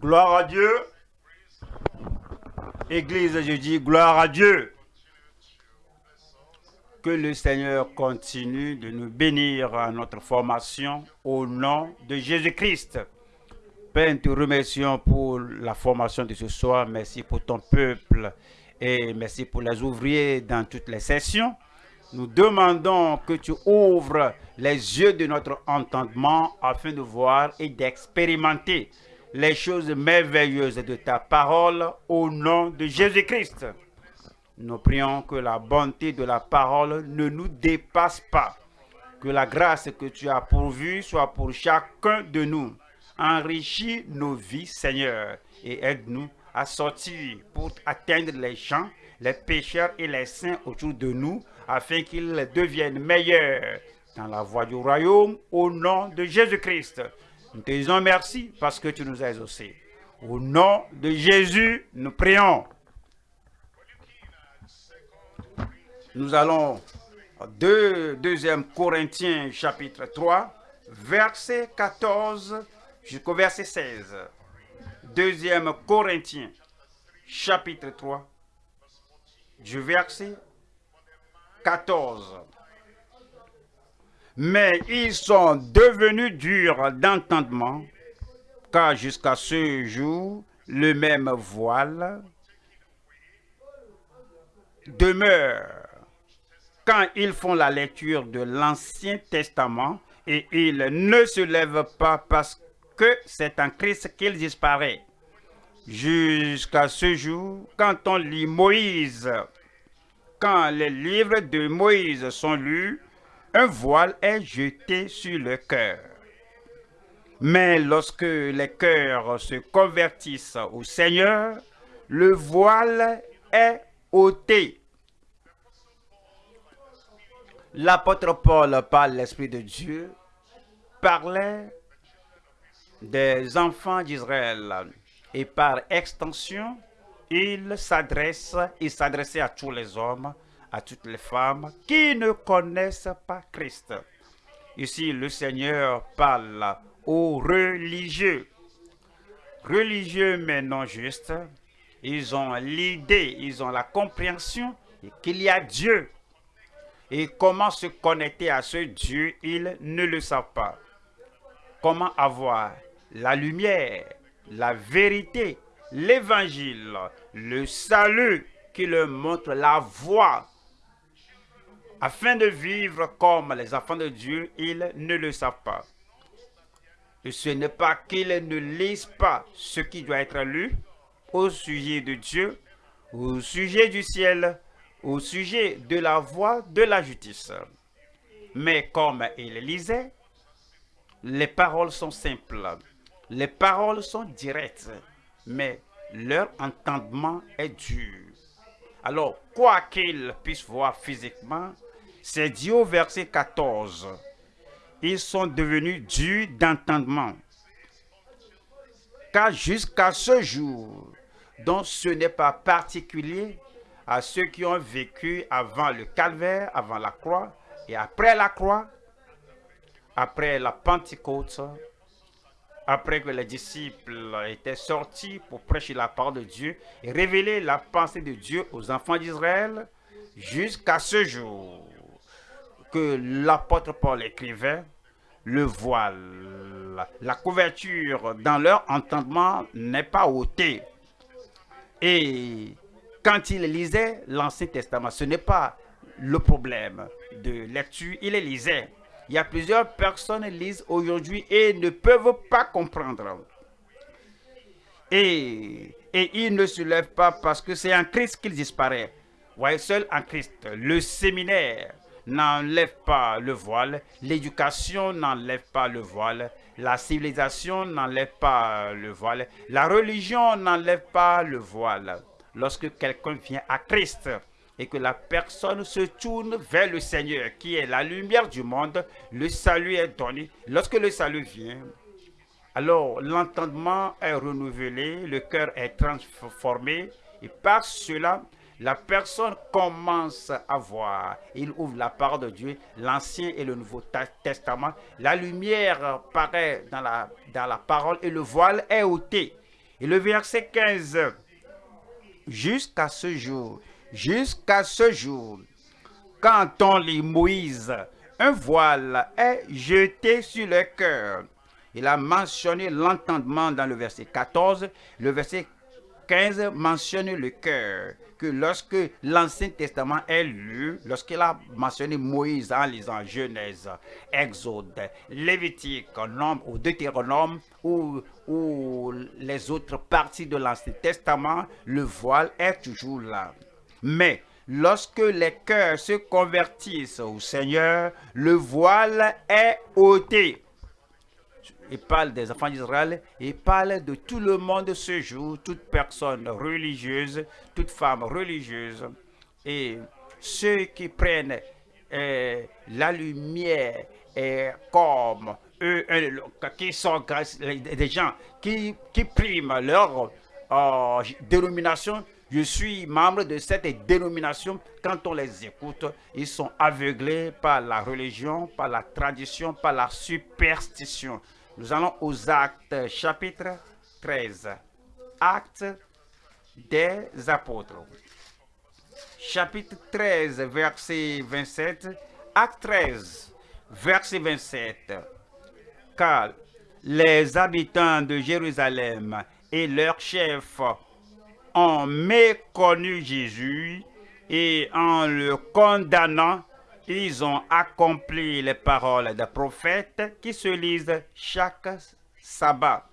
Gloire à Dieu. Église, je dis gloire à Dieu. Que le Seigneur continue de nous bénir à notre formation au nom de Jésus-Christ. Père, nous te remercions pour la formation de ce soir. Merci pour ton peuple et merci pour les ouvriers dans toutes les sessions. Nous demandons que tu ouvres les yeux de notre entendement afin de voir et d'expérimenter les choses merveilleuses de ta parole au nom de Jésus-Christ. Nous prions que la bonté de la parole ne nous dépasse pas. Que la grâce que tu as pourvue soit pour chacun de nous. Enrichis nos vies, Seigneur, et aide-nous à sortir pour atteindre les gens, les pécheurs et les saints autour de nous, afin qu'ils deviennent meilleurs dans la voie du royaume, au nom de Jésus-Christ. Nous te disons merci parce que tu nous as exaucés. Au nom de Jésus, nous prions. Nous allons de 2 Corinthiens chapitre 3, verset 14 jusqu'au verset 16. 2 Corinthiens chapitre 3, du verset 14. Mais ils sont devenus durs d'entendement, car jusqu'à ce jour, le même voile demeure quand ils font la lecture de l'Ancien Testament et ils ne se lèvent pas parce que c'est en Christ qu'ils disparaissent. Jusqu'à ce jour, quand on lit Moïse, quand les livres de Moïse sont lus, un voile est jeté sur le cœur. Mais lorsque les cœurs se convertissent au Seigneur, le voile est ôté. L'apôtre Paul, par l'Esprit de Dieu, parlait des enfants d'Israël et par extension, il s'adresse, il s'adressait à tous les hommes, à toutes les femmes qui ne connaissent pas Christ. Ici, le Seigneur parle aux religieux. Religieux mais non justes. Ils ont l'idée, ils ont la compréhension qu'il y a Dieu. Et comment se connecter à ce Dieu, ils ne le savent pas. Comment avoir la lumière, la vérité, l'évangile, le salut qui leur montre la voie afin de vivre comme les enfants de Dieu, ils ne le savent pas. Ce n'est pas qu'ils ne lisent pas ce qui doit être lu au sujet de Dieu, au sujet du ciel, au sujet de la voie de la justice. Mais comme ils lisaient, les paroles sont simples, les paroles sont directes, mais leur entendement est dur. Alors, quoi qu'ils puissent voir physiquement, c'est dit au verset 14. Ils sont devenus durs d'entendement. Car jusqu'à ce jour, dont ce n'est pas particulier à ceux qui ont vécu avant le calvaire, avant la croix, et après la croix, après la Pentecôte, après que les disciples étaient sortis pour prêcher la parole de Dieu et révéler la pensée de Dieu aux enfants d'Israël, jusqu'à ce jour que l'apôtre Paul écrivait, le voile, la couverture dans leur entendement n'est pas ôtée. Et quand il lisait l'Ancien Testament, ce n'est pas le problème de lecture, il les lisait. Il y a plusieurs personnes qui lisent aujourd'hui et ne peuvent pas comprendre. Et, et ils ne se lèvent pas parce que c'est en Christ qu'ils disparaissent. Voyez, seul en Christ, le séminaire, n'enlève pas le voile, l'éducation n'enlève pas le voile, la civilisation n'enlève pas le voile, la religion n'enlève pas le voile. Lorsque quelqu'un vient à Christ et que la personne se tourne vers le Seigneur qui est la lumière du monde, le salut est donné. Lorsque le salut vient, alors l'entendement est renouvelé, le cœur est transformé et par cela, la personne commence à voir. Il ouvre la parole de Dieu, l'Ancien et le Nouveau Testament. La lumière paraît dans la, parole et le voile est ôté. Et le verset 15, jusqu'à ce jour, jusqu'à ce jour, quand on lit Moïse, un voile est jeté sur le cœur. Il a mentionné l'entendement dans le verset 14. Le verset 15 mentionne le cœur. Que lorsque l'Ancien Testament est lu, lorsqu'il a mentionné Moïse en lisant Genèse, Exode, Lévitique, Nombre ou Deutéronome ou, ou les autres parties de l'Ancien Testament, le voile est toujours là. Mais lorsque les cœurs se convertissent au Seigneur, le voile est ôté. Il parle des enfants d'Israël, il parle de tout le monde ce jour, toute personne religieuse, toute femme religieuse. Et ceux qui prennent euh, la lumière et comme eux, euh, qui sont des gens qui, qui priment leur euh, dénomination, je suis membre de cette dénomination. Quand on les écoute, ils sont aveuglés par la religion, par la tradition, par la superstition. Nous allons aux actes chapitre 13. Actes des apôtres. Chapitre 13, verset 27. Acte 13, verset 27. Car les habitants de Jérusalem et leurs chefs ont méconnu Jésus et en le condamnant, ils ont accompli les paroles des prophètes qui se lisent chaque sabbat.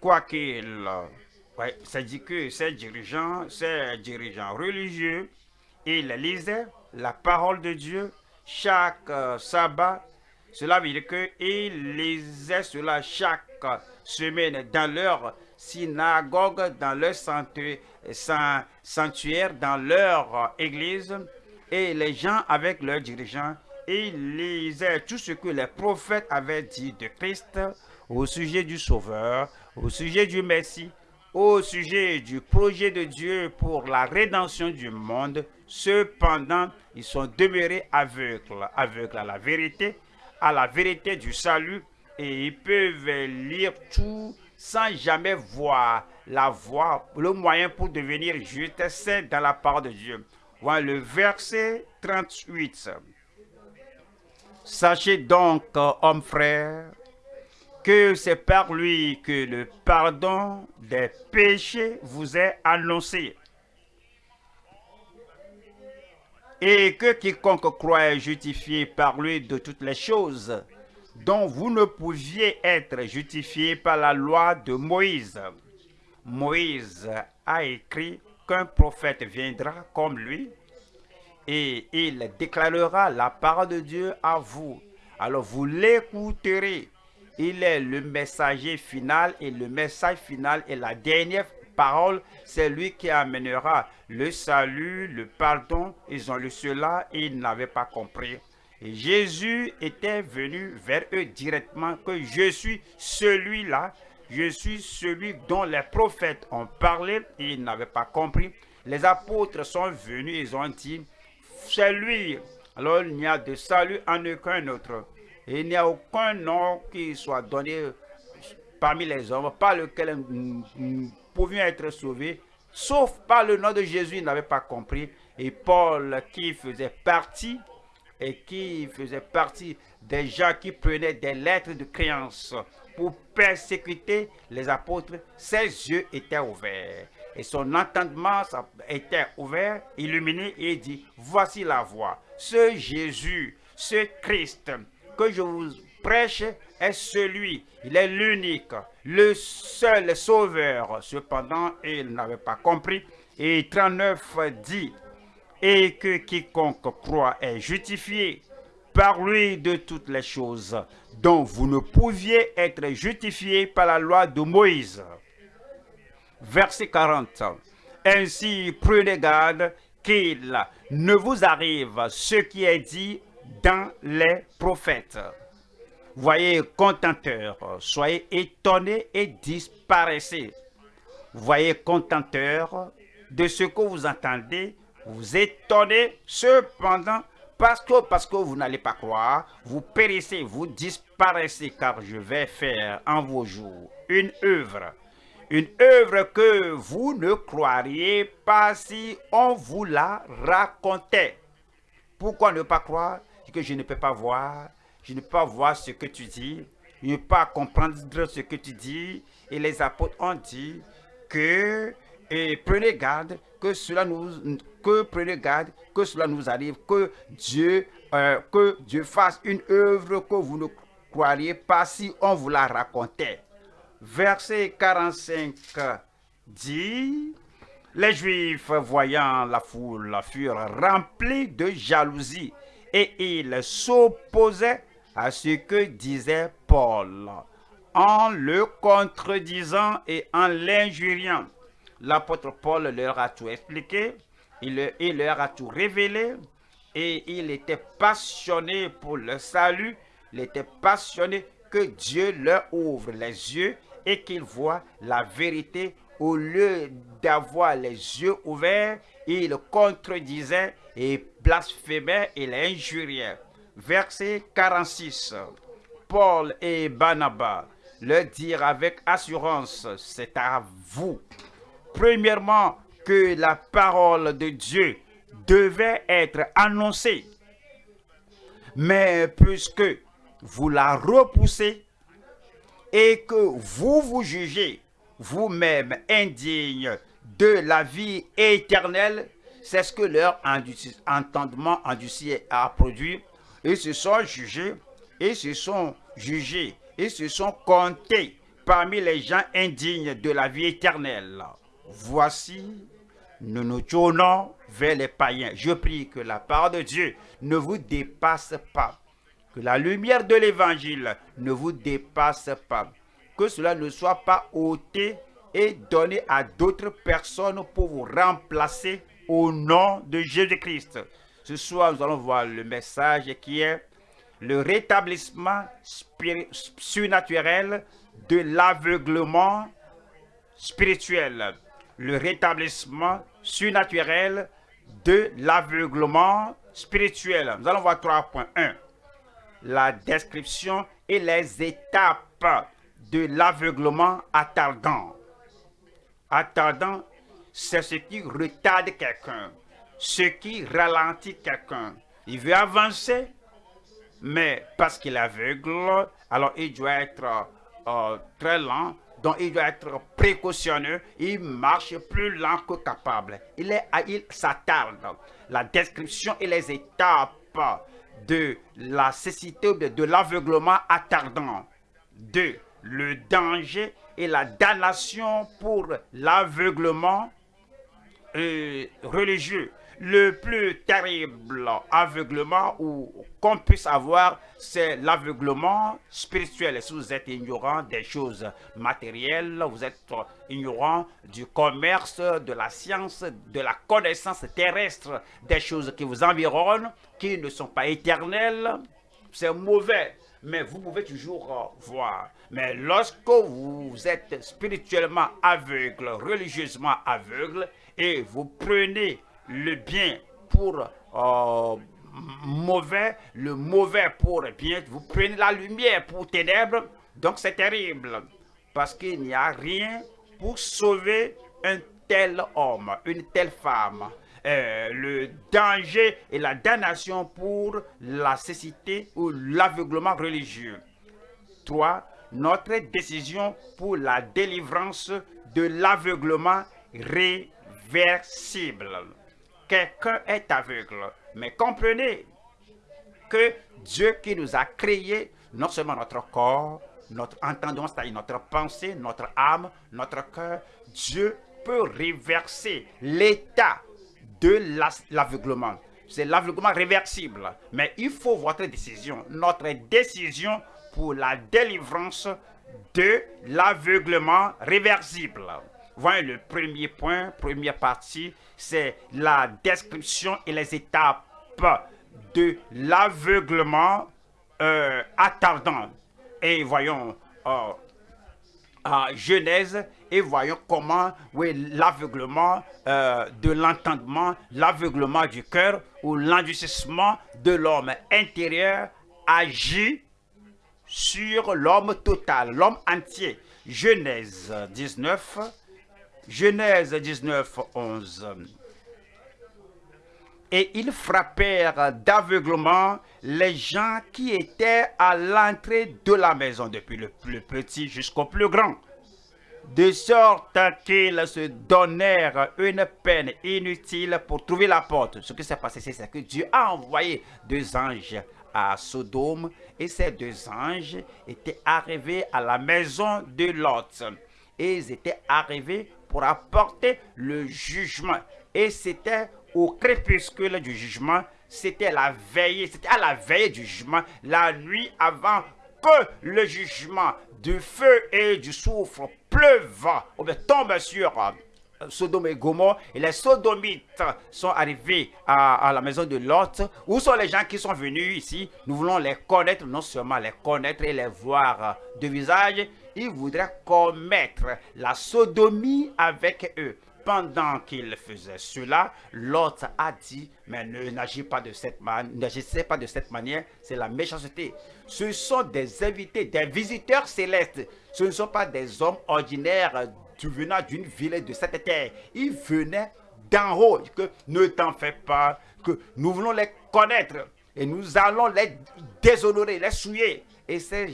Quoiqu'il, ouais, ça dit que ces dirigeants, ces dirigeants religieux, ils lisaient la parole de Dieu chaque sabbat. Cela veut dire qu'ils lisaient cela chaque semaine dans leur synagogue, dans leur sanctuaire, dans leur église et les gens avec leurs dirigeants, ils lisaient tout ce que les prophètes avaient dit de Christ au sujet du Sauveur, au sujet du Messie, au sujet du projet de Dieu pour la rédemption du monde. Cependant, ils sont demeurés aveugles, aveugles à la vérité, à la vérité du salut, et ils peuvent lire tout sans jamais voir la voie, le moyen pour devenir juste saint dans la parole de Dieu. Voilà le verset 38. Sachez donc, homme frère, que c'est par lui que le pardon des péchés vous est annoncé. Et que quiconque croit est justifié par lui de toutes les choses dont vous ne pouviez être justifié par la loi de Moïse. Moïse a écrit qu'un prophète viendra comme lui et il déclarera la parole de Dieu à vous. Alors vous l'écouterez. Il est le messager final et le message final est la dernière parole. C'est lui qui amènera le salut, le pardon. Ils ont lu cela et ils n'avaient pas compris. Et Jésus était venu vers eux directement que je suis celui-là je suis celui dont les prophètes ont parlé et ils n'avaient pas compris. Les apôtres sont venus, ils ont dit, c'est lui. Alors il n'y a de salut en aucun autre. Il n'y a aucun nom qui soit donné parmi les hommes par lequel nous pouvions être sauvés, sauf par le nom de Jésus, ils n'avaient pas compris. Et Paul, qui faisait partie, et qui faisait partie des gens qui prenaient des lettres de créance pour persécuter les apôtres, ses yeux étaient ouverts. Et son entendement était ouvert, illuminé, et dit, voici la voie. Ce Jésus, ce Christ que je vous prêche est celui, il est l'unique, le seul sauveur. Cependant, il n'avait pas compris. Et 39 dit, et que quiconque croit est justifié par lui de toutes les choses dont vous ne pouviez être justifié par la loi de Moïse. Verset 40. Ainsi, prenez garde qu'il ne vous arrive ce qui est dit dans les prophètes. Voyez, contenteurs, soyez étonnés et disparaissez. Voyez, contenteurs, de ce que vous entendez, vous étonnez, cependant, Parce que, parce que vous n'allez pas croire, vous périssez, vous disparaissez, car je vais faire en vos jours une œuvre. Une œuvre que vous ne croiriez pas si on vous la racontait. Pourquoi ne pas croire? Que je ne peux pas voir, je ne peux pas voir ce que tu dis, je ne peux pas comprendre ce que tu dis. Et les apôtres ont dit que et prenez garde que cela nous que arrive que Dieu euh, que Dieu fasse une œuvre que vous ne croiriez pas si on vous la racontait. Verset 45 dit les Juifs, voyant la foule, furent remplis de jalousie et ils s'opposaient à ce que disait Paul en le contredisant et en l'injuriant. L'apôtre Paul leur a tout expliqué, il, il leur a tout révélé et il était passionné pour le salut, il était passionné que Dieu leur ouvre les yeux et qu'ils voient la vérité au lieu d'avoir les yeux ouverts, il contredisait et blasphémait et l'injuriait. Verset 46. Paul et Barnabas le dirent avec assurance, c'est à vous. Premièrement, que la parole de Dieu devait être annoncée. Mais puisque vous la repoussez et que vous vous jugez vous-même indigne de la vie éternelle, c'est ce que leur entendement endurci a produit. Ils se sont jugés, et se sont jugés, et se sont comptés parmi les gens indignes de la vie éternelle. Voici, nous nous tournons vers les païens. Je prie que la part de Dieu ne vous dépasse pas, que la lumière de l'évangile ne vous dépasse pas, que cela ne soit pas ôté et donné à d'autres personnes pour vous remplacer au nom de Jésus-Christ. Ce soir, nous allons voir le message qui est le rétablissement surnaturel de l'aveuglement spirituel. Le rétablissement surnaturel de l'aveuglement spirituel. Nous allons voir 3.1. La description et les étapes de l'aveuglement attardant. Attardant, c'est ce qui retarde quelqu'un, ce qui ralentit quelqu'un. Il veut avancer, mais parce qu'il est aveugle, alors il doit être euh, très lent, donc il doit être précautionneux, il marche plus lent que capable. Il, est, il s'attarde. La description et les étapes de la cécité, de, de l'aveuglement attardant. Deux, le danger et la damnation pour l'aveuglement euh, religieux. Le plus terrible aveuglement qu'on puisse avoir, c'est l'aveuglement spirituel. Si vous êtes ignorant des choses matérielles, vous êtes ignorant du commerce, de la science, de la connaissance terrestre, des choses qui vous environnent, qui ne sont pas éternelles, c'est mauvais mais vous pouvez toujours voir. Mais lorsque vous êtes spirituellement aveugle, religieusement aveugle, et vous prenez le bien pour euh, mauvais, le mauvais pour bien, vous prenez la lumière pour ténèbres, donc c'est terrible. Parce qu'il n'y a rien pour sauver un tel homme, une telle femme. Euh, le danger et la damnation pour la cécité ou l'aveuglement religieux. 3. Notre décision pour la délivrance de l'aveuglement réversible. Quelqu'un est aveugle, mais comprenez que Dieu qui nous a créé, non seulement notre corps, notre entendement, c'est-à-dire notre pensée, notre âme, notre cœur, Dieu peut réverser l'état de l'aveuglement. C'est l'aveuglement réversible. Mais il faut votre décision, notre décision pour la délivrance de l'aveuglement réversible. Voyez le premier point, première partie, c'est la description et les étapes de l'aveuglement euh, attardant. Et voyons, euh, à Genèse et voyons comment oui, l'aveuglement euh, de l'entendement, l'aveuglement du cœur ou l'endurcissement de l'homme intérieur agit sur l'homme total, l'homme entier. Genèse 19, Genèse 19, 11. Et ils frappèrent d'aveuglement les gens qui étaient à l'entrée de la maison, depuis le plus petit jusqu'au plus grand de sorte qu'ils se donnèrent une peine inutile pour trouver la porte. Ce qui s'est passé, c'est que Dieu a envoyé deux anges à Sodome et ces deux anges étaient arrivés à la maison de Lot. Et ils étaient arrivés pour apporter le jugement. Et c'était au crépuscule du jugement, c'était la veille, c'était à la veille du jugement, la nuit avant que le jugement du feu et du soufre pleuve ou bien tombe sur euh, Sodome et Gomorre et les sodomites sont arrivés à, la maison de Lot. Où sont les gens qui sont venus ici? Nous voulons les connaître, non seulement les connaître et les voir de visage, ils voudraient commettre la sodomie avec eux. Pendant qu'il faisait cela, Lot a dit, mais ne n'agissez pas de cette n'agissez pas de cette manière, c'est la méchanceté. Ce sont des invités, des visiteurs célestes. Ce ne sont pas des hommes ordinaires venant d'une ville de cette terre. Ils venaient d'en haut. Que ne t'en fais pas, que nous voulons les connaître et nous allons les déshonorer, les souiller. Et ces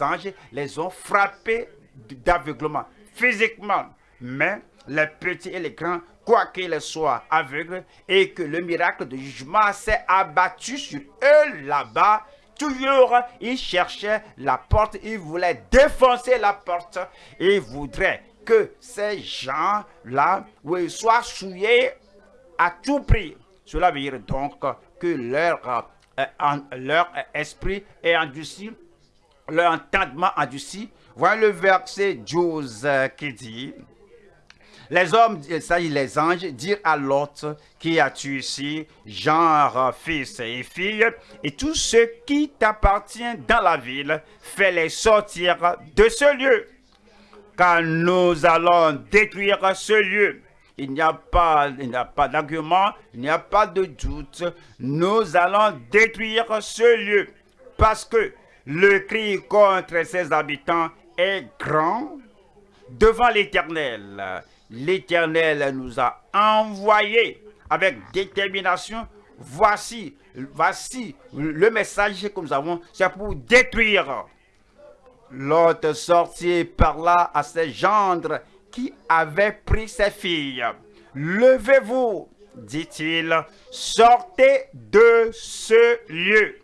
anges les ont frappés d'aveuglement physiquement. Mais les petits et les grands, quoi qu'ils soient aveugles, et que le miracle de jugement s'est abattu sur eux là-bas, toujours, ils cherchaient la porte, ils voulaient défoncer la porte, ils voudraient que ces gens-là soient souillés à tout prix. Cela veut dire donc que leur, euh, esprit est endurci, leur entendement endurci. Voyez le verset 12 euh, qui dit, les hommes, ça les anges, dirent à l'autre, qui as-tu ici, genre fils et fille, et tout ce qui t'appartient dans la ville, fais-les sortir de ce lieu, car nous allons détruire ce lieu. Il n'y a pas, a pas d'argument, il n'y a pas de doute. Nous allons détruire ce lieu parce que le cri contre ses habitants est grand devant l'Éternel l'Éternel nous a envoyés avec détermination. Voici, voici le message que nous avons, c'est pour détruire. L'autre sortit par là à ses gendres qui avaient pris ses filles. Levez-vous, dit-il, sortez de ce lieu,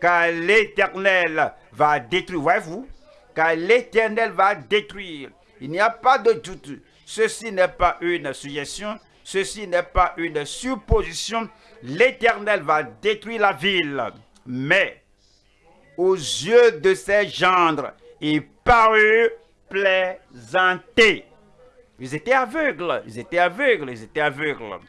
car l'Éternel va détruire. Voyez-vous, car l'Éternel va détruire. Il n'y a pas de doute. Ceci n'est pas une suggestion, ceci n'est pas une supposition. L'Éternel va détruire la ville. Mais aux yeux de ses gendres, il parut plaisanter. Ils étaient aveugles, ils étaient aveugles, ils étaient aveugles.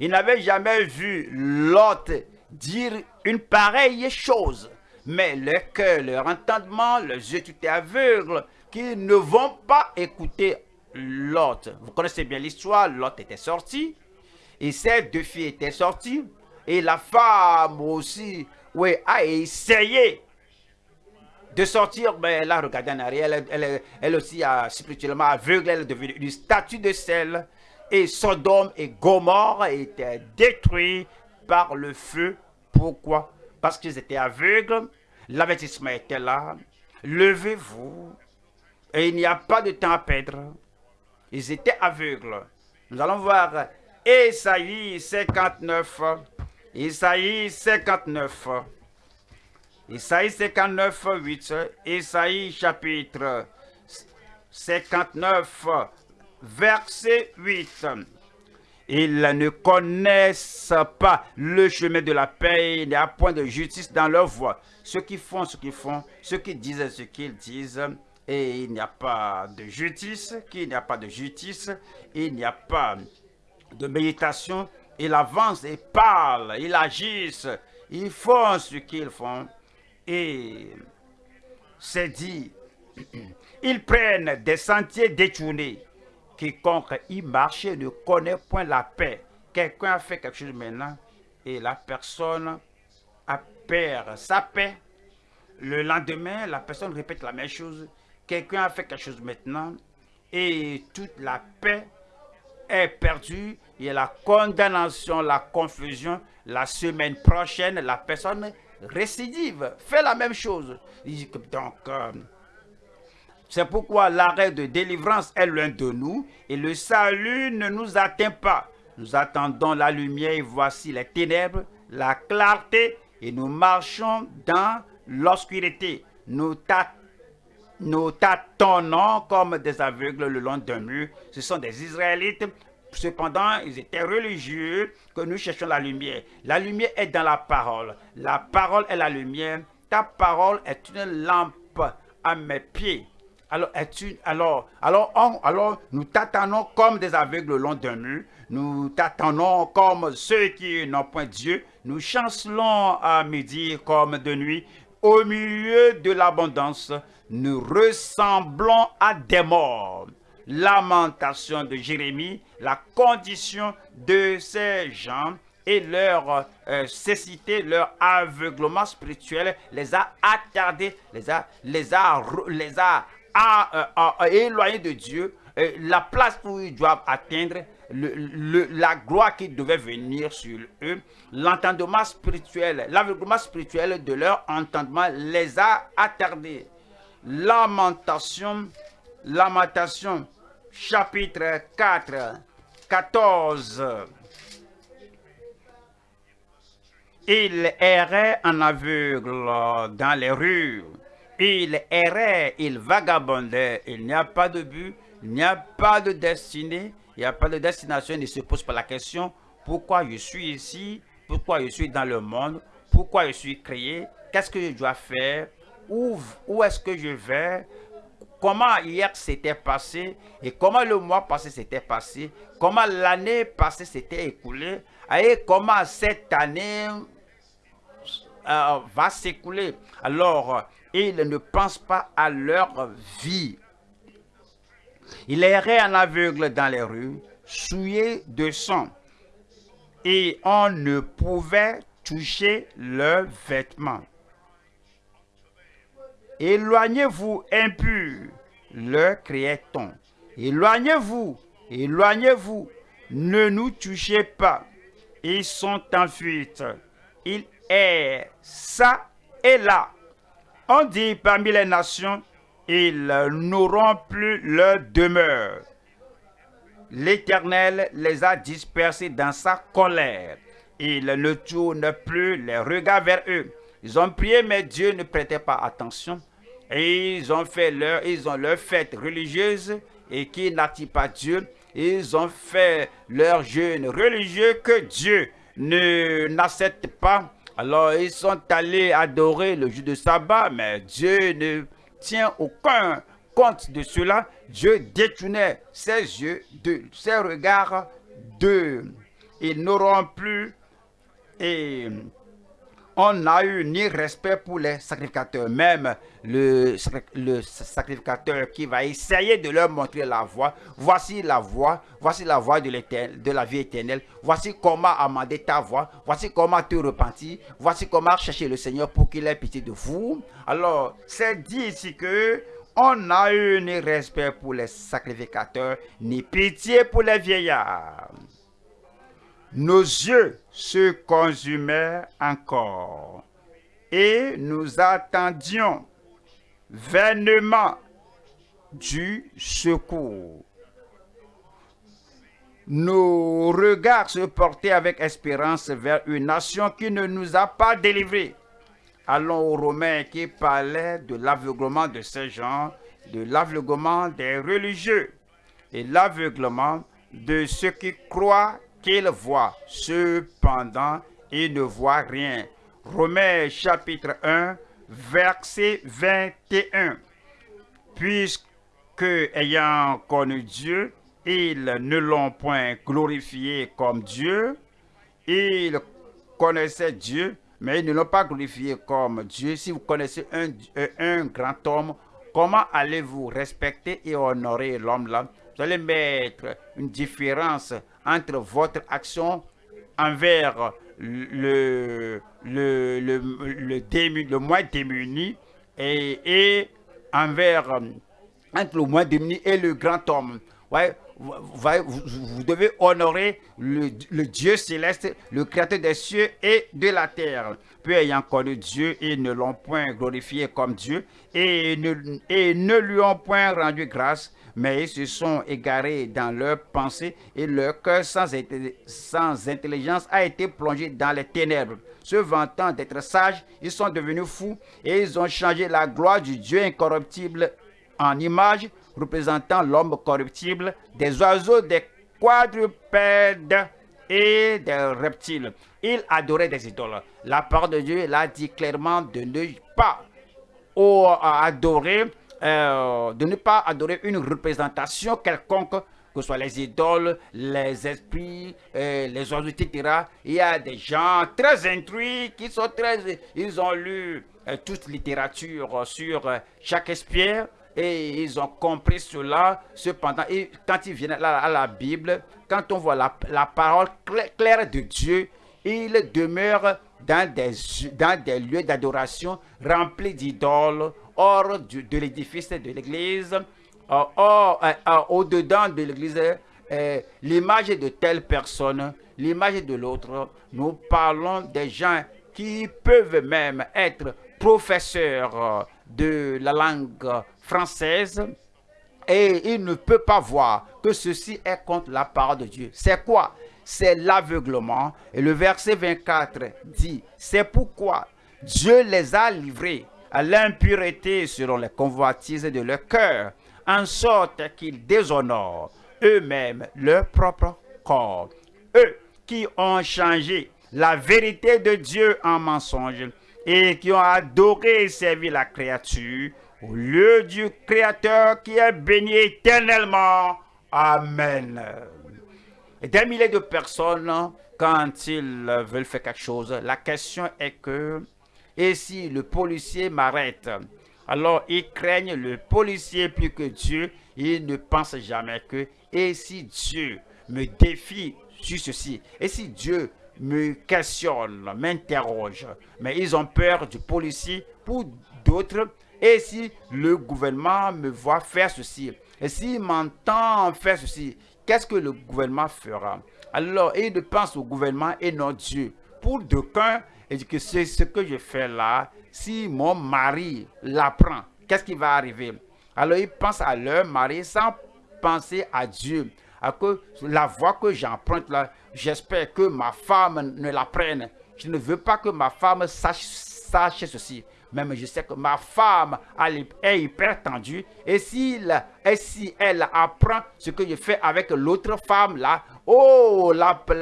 Ils n'avaient jamais vu l'autre dire une pareille chose. Mais leur cœur, leur entendement, leurs yeux étaient aveugles, qu'ils ne vont pas écouter Lot. Vous connaissez bien l'histoire, Lot était sorti. Et ses deux filles étaient sorties. Et la femme aussi, oui, a essayé de sortir, mais elle a regardé en arrière. Elle, aussi a spirituellement aveugle, elle est devenue une statue de sel. Et Sodome et Gomorre étaient détruits par le feu. Pourquoi? Parce qu'ils étaient aveugles. L'avertissement était là. Levez-vous. Et il n'y a pas de temps à perdre. Ils étaient aveugles. Nous allons voir Esaïe 59. Esaïe 59. Esaïe 59, 8. Esaïe chapitre 59, verset 8. Ils ne connaissent pas le chemin de la paix, il n'y a point de justice dans leur voie. Ceux qui font ce qu'ils font, ceux qui disent ce qu'ils disent, et il n'y a pas de justice, qu'il n'y a pas de justice, il n'y a pas de méditation, ils avancent, ils parlent, ils agissent, ils font ce qu'ils font. Et c'est dit, Ils prennent des sentiers détournés. Quiconque y marche ne connaît point la paix. Quelqu'un a fait quelque chose maintenant et la personne a perdu sa paix. Le lendemain, la personne répète la même chose. Quelqu'un a fait quelque chose maintenant et toute la paix est perdue. Il y a la condamnation, la confusion. La semaine prochaine, la personne récidive, fait la même chose. Donc, euh, c'est pourquoi l'arrêt de délivrance est loin de nous et le salut ne nous atteint pas. Nous attendons la lumière et voici les ténèbres, la clarté et nous marchons dans l'obscurité. Nous, nous tâtonnons comme des aveugles le long d'un mur. Ce sont des Israélites. Cependant, ils étaient religieux que nous cherchons la lumière. La lumière est dans la parole. La parole est la lumière. Ta parole est une lampe à mes pieds alors, alors, alors, alors nous t'attendons comme des aveugles le long d'un mur. Nous t'attendons comme ceux qui n'ont point Dieu. Nous chancelons à midi comme de nuit. Au milieu de l'abondance, nous ressemblons à des morts. Lamentation de Jérémie, la condition de ces gens et leur euh, cécité, leur aveuglement spirituel les a attardés, les a, les a, les a à, éloigner de Dieu la place où ils doivent atteindre, le, la gloire qui devait venir sur eux, l'entendement spirituel, l'aveuglement spirituel de leur entendement les a attardés. Lamentation, Lamentation, chapitre 4, 14. Il errait en aveugle dans les rues il errait, il vagabondait, il n'y a pas de but, il n'y a pas de destinée, il n'y a pas de destination, il ne se pose pas la question, pourquoi je suis ici, pourquoi je suis dans le monde, pourquoi je suis créé, qu'est-ce que je dois faire, où, est-ce que je vais, comment hier s'était passé et comment le mois passé s'était passé, comment l'année passée s'était écoulée? Et comment cette année euh, va s'écouler? Alors, ils ne pensent pas à leur vie. Ils erraient en aveugle dans les rues, souillés de sang, et on ne pouvait toucher leurs vêtements. Éloignez-vous, impurs, leur criait-on. Éloignez-vous, éloignez-vous, ne nous touchez pas. Ils sont en fuite. Ils errent ça et là on dit parmi les nations, ils n'auront plus leur demeure. L'Éternel les a dispersés dans sa colère. Il ne tourne plus les regards vers eux. Ils ont prié, mais Dieu ne prêtait pas attention. Ils ont fait leur, ils fête religieuse et qui n'attire pas Dieu. Ils ont fait leur jeûne religieux que Dieu n'accepte pas. Alors ils sont allés adorer le jour de sabbat, mais Dieu ne tient aucun compte de cela. Dieu détournait ses yeux, de, ses regards d'eux. Ils n'auront plus et on n'a eu ni respect pour les sacrificateurs. Même le, sacrificateur qui va essayer de leur montrer la voie. Voici la voie, voici la voie de, de la vie éternelle. Voici comment amender ta voie. Voici comment te repentir. Voici comment chercher le Seigneur pour qu'il ait pitié de vous. Alors, c'est dit ici que on n'a eu ni respect pour les sacrificateurs, ni pitié pour les vieillards nos yeux se consumaient encore et nous attendions vainement du secours. Nos regards se portaient avec espérance vers une nation qui ne nous a pas délivrés. Allons aux Romains qui parlaient de l'aveuglement de ces gens, de l'aveuglement des religieux et l'aveuglement de ceux qui croient qu'il voit. Cependant, il ne voit rien. Romains chapitre 1, verset 21. Puisque, ayant connu Dieu, ils ne l'ont point glorifié comme Dieu. Ils connaissaient Dieu, mais ils ne l'ont pas glorifié comme Dieu. Si vous connaissez un, un grand homme comment allez-vous respecter et honorer l'homme là Vous allez mettre une différence entre votre action envers le, le, le, le, moins démuni et, envers entre le moins démuni et le grand homme. Ouais, vous, devez honorer le, Dieu céleste, le créateur des cieux et de la terre. Peu ayant connu Dieu, ils ne l'ont point glorifié comme Dieu et ne, et ne lui ont point rendu grâce, mais ils se sont égarés dans leurs pensées et leur cœur sans, sans intelligence a été plongé dans les ténèbres. Se vantant d'être sages, ils sont devenus fous et ils ont changé la gloire du Dieu incorruptible en image représentant l'homme corruptible, des oiseaux, des quadrupèdes et des reptiles. Il adorait des idoles. La parole de Dieu l'a dit clairement de ne pas adorer, euh, de ne pas adorer une représentation quelconque, que ce soit les idoles, les esprits, euh, les oiseaux, etc. Il y a des gens très instruits qui sont très... Ils ont lu euh, toute littérature sur Shakespeare, et ils ont compris cela. Cependant, quand ils viennent à la, Bible, quand on voit la, parole claire de Dieu, ils demeurent dans des, dans des lieux d'adoration remplis d'idoles, hors de l'édifice de l'église, au-dedans de l'église, l'image de telle personne, l'image de l'autre. Nous parlons des gens qui peuvent même être professeurs de la langue française et il ne peut pas voir que ceci est contre la parole de Dieu. C'est quoi C'est l'aveuglement. Et le verset 24 dit, c'est pourquoi Dieu les a livrés à l'impureté selon les convoitises de leur cœur, en sorte qu'ils déshonorent eux-mêmes leur propre corps. Eux qui ont changé la vérité de Dieu en mensonge et qui ont adoré et servi la créature au lieu du Créateur qui est béni éternellement. Amen. Des milliers de personnes, quand ils veulent faire quelque chose, la question est que, et si le policier m'arrête? Alors ils craignent le policier plus que Dieu. Ils ne pensent jamais que, et si Dieu me défie sur ceci, et si Dieu me questionne, m'interroge, mais ils ont peur du policier pour d'autres. Et si le gouvernement me voit faire ceci, et s'il m'entend faire ceci, qu'est-ce que le gouvernement fera? Alors, il pense au gouvernement et non Dieu. Pour d'aucuns, que c'est ce que je fais là, si mon mari l'apprend, qu'est-ce qui va arriver? Alors, ils pensent à leur mari sans penser à Dieu. À que la voie que j'emprunte là, j'espère que ma femme ne l'apprenne. Je ne veux pas que ma femme sache, sache ceci. Même je sais que ma femme est hyper tendue. Et si, et si elle apprend ce que je fais avec l'autre femme là, oh,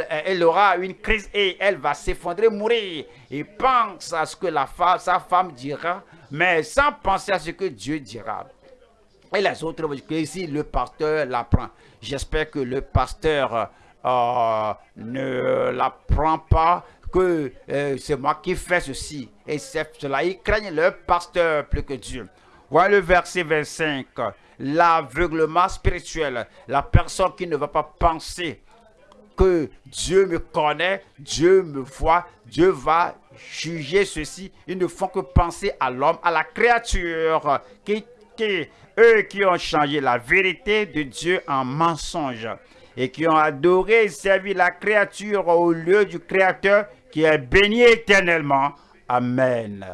elle aura une crise et elle va s'effondrer, mourir. Et pense à ce que la femme, sa femme dira, mais sans penser à ce que Dieu dira. Et les autres si le pasteur l'apprend, j'espère que le pasteur euh, ne l'apprend pas que euh, c'est moi qui fais ceci. Et cela. Ils craignent leur pasteur plus que Dieu. Voilà le verset 25. L'aveuglement spirituel. La personne qui ne va pas penser que Dieu me connaît, Dieu me voit, Dieu va juger ceci. Ils ne font que penser à l'homme, à la créature, qui, qui, eux qui ont changé la vérité de Dieu en mensonge et qui ont adoré et servi la créature au lieu du Créateur qui est béni éternellement. Amen.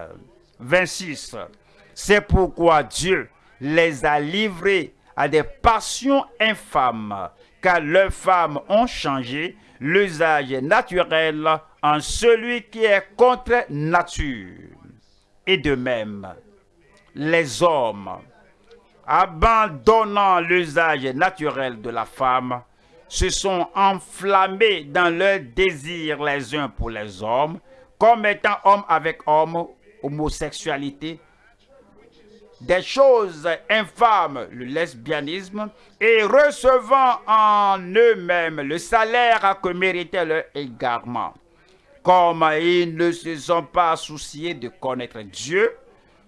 26. C'est pourquoi Dieu les a livrés à des passions infâmes, car leurs femmes ont changé l'usage naturel en celui qui est contre nature. Et de même, les hommes, abandonnant l'usage naturel de la femme, se sont enflammés dans leur désir les uns pour les hommes, comme étant homme avec homme, homosexualité, des choses infâmes, le lesbianisme, et recevant en eux-mêmes le salaire que méritait leur égarement. Comme ils ne se sont pas souciés de connaître Dieu,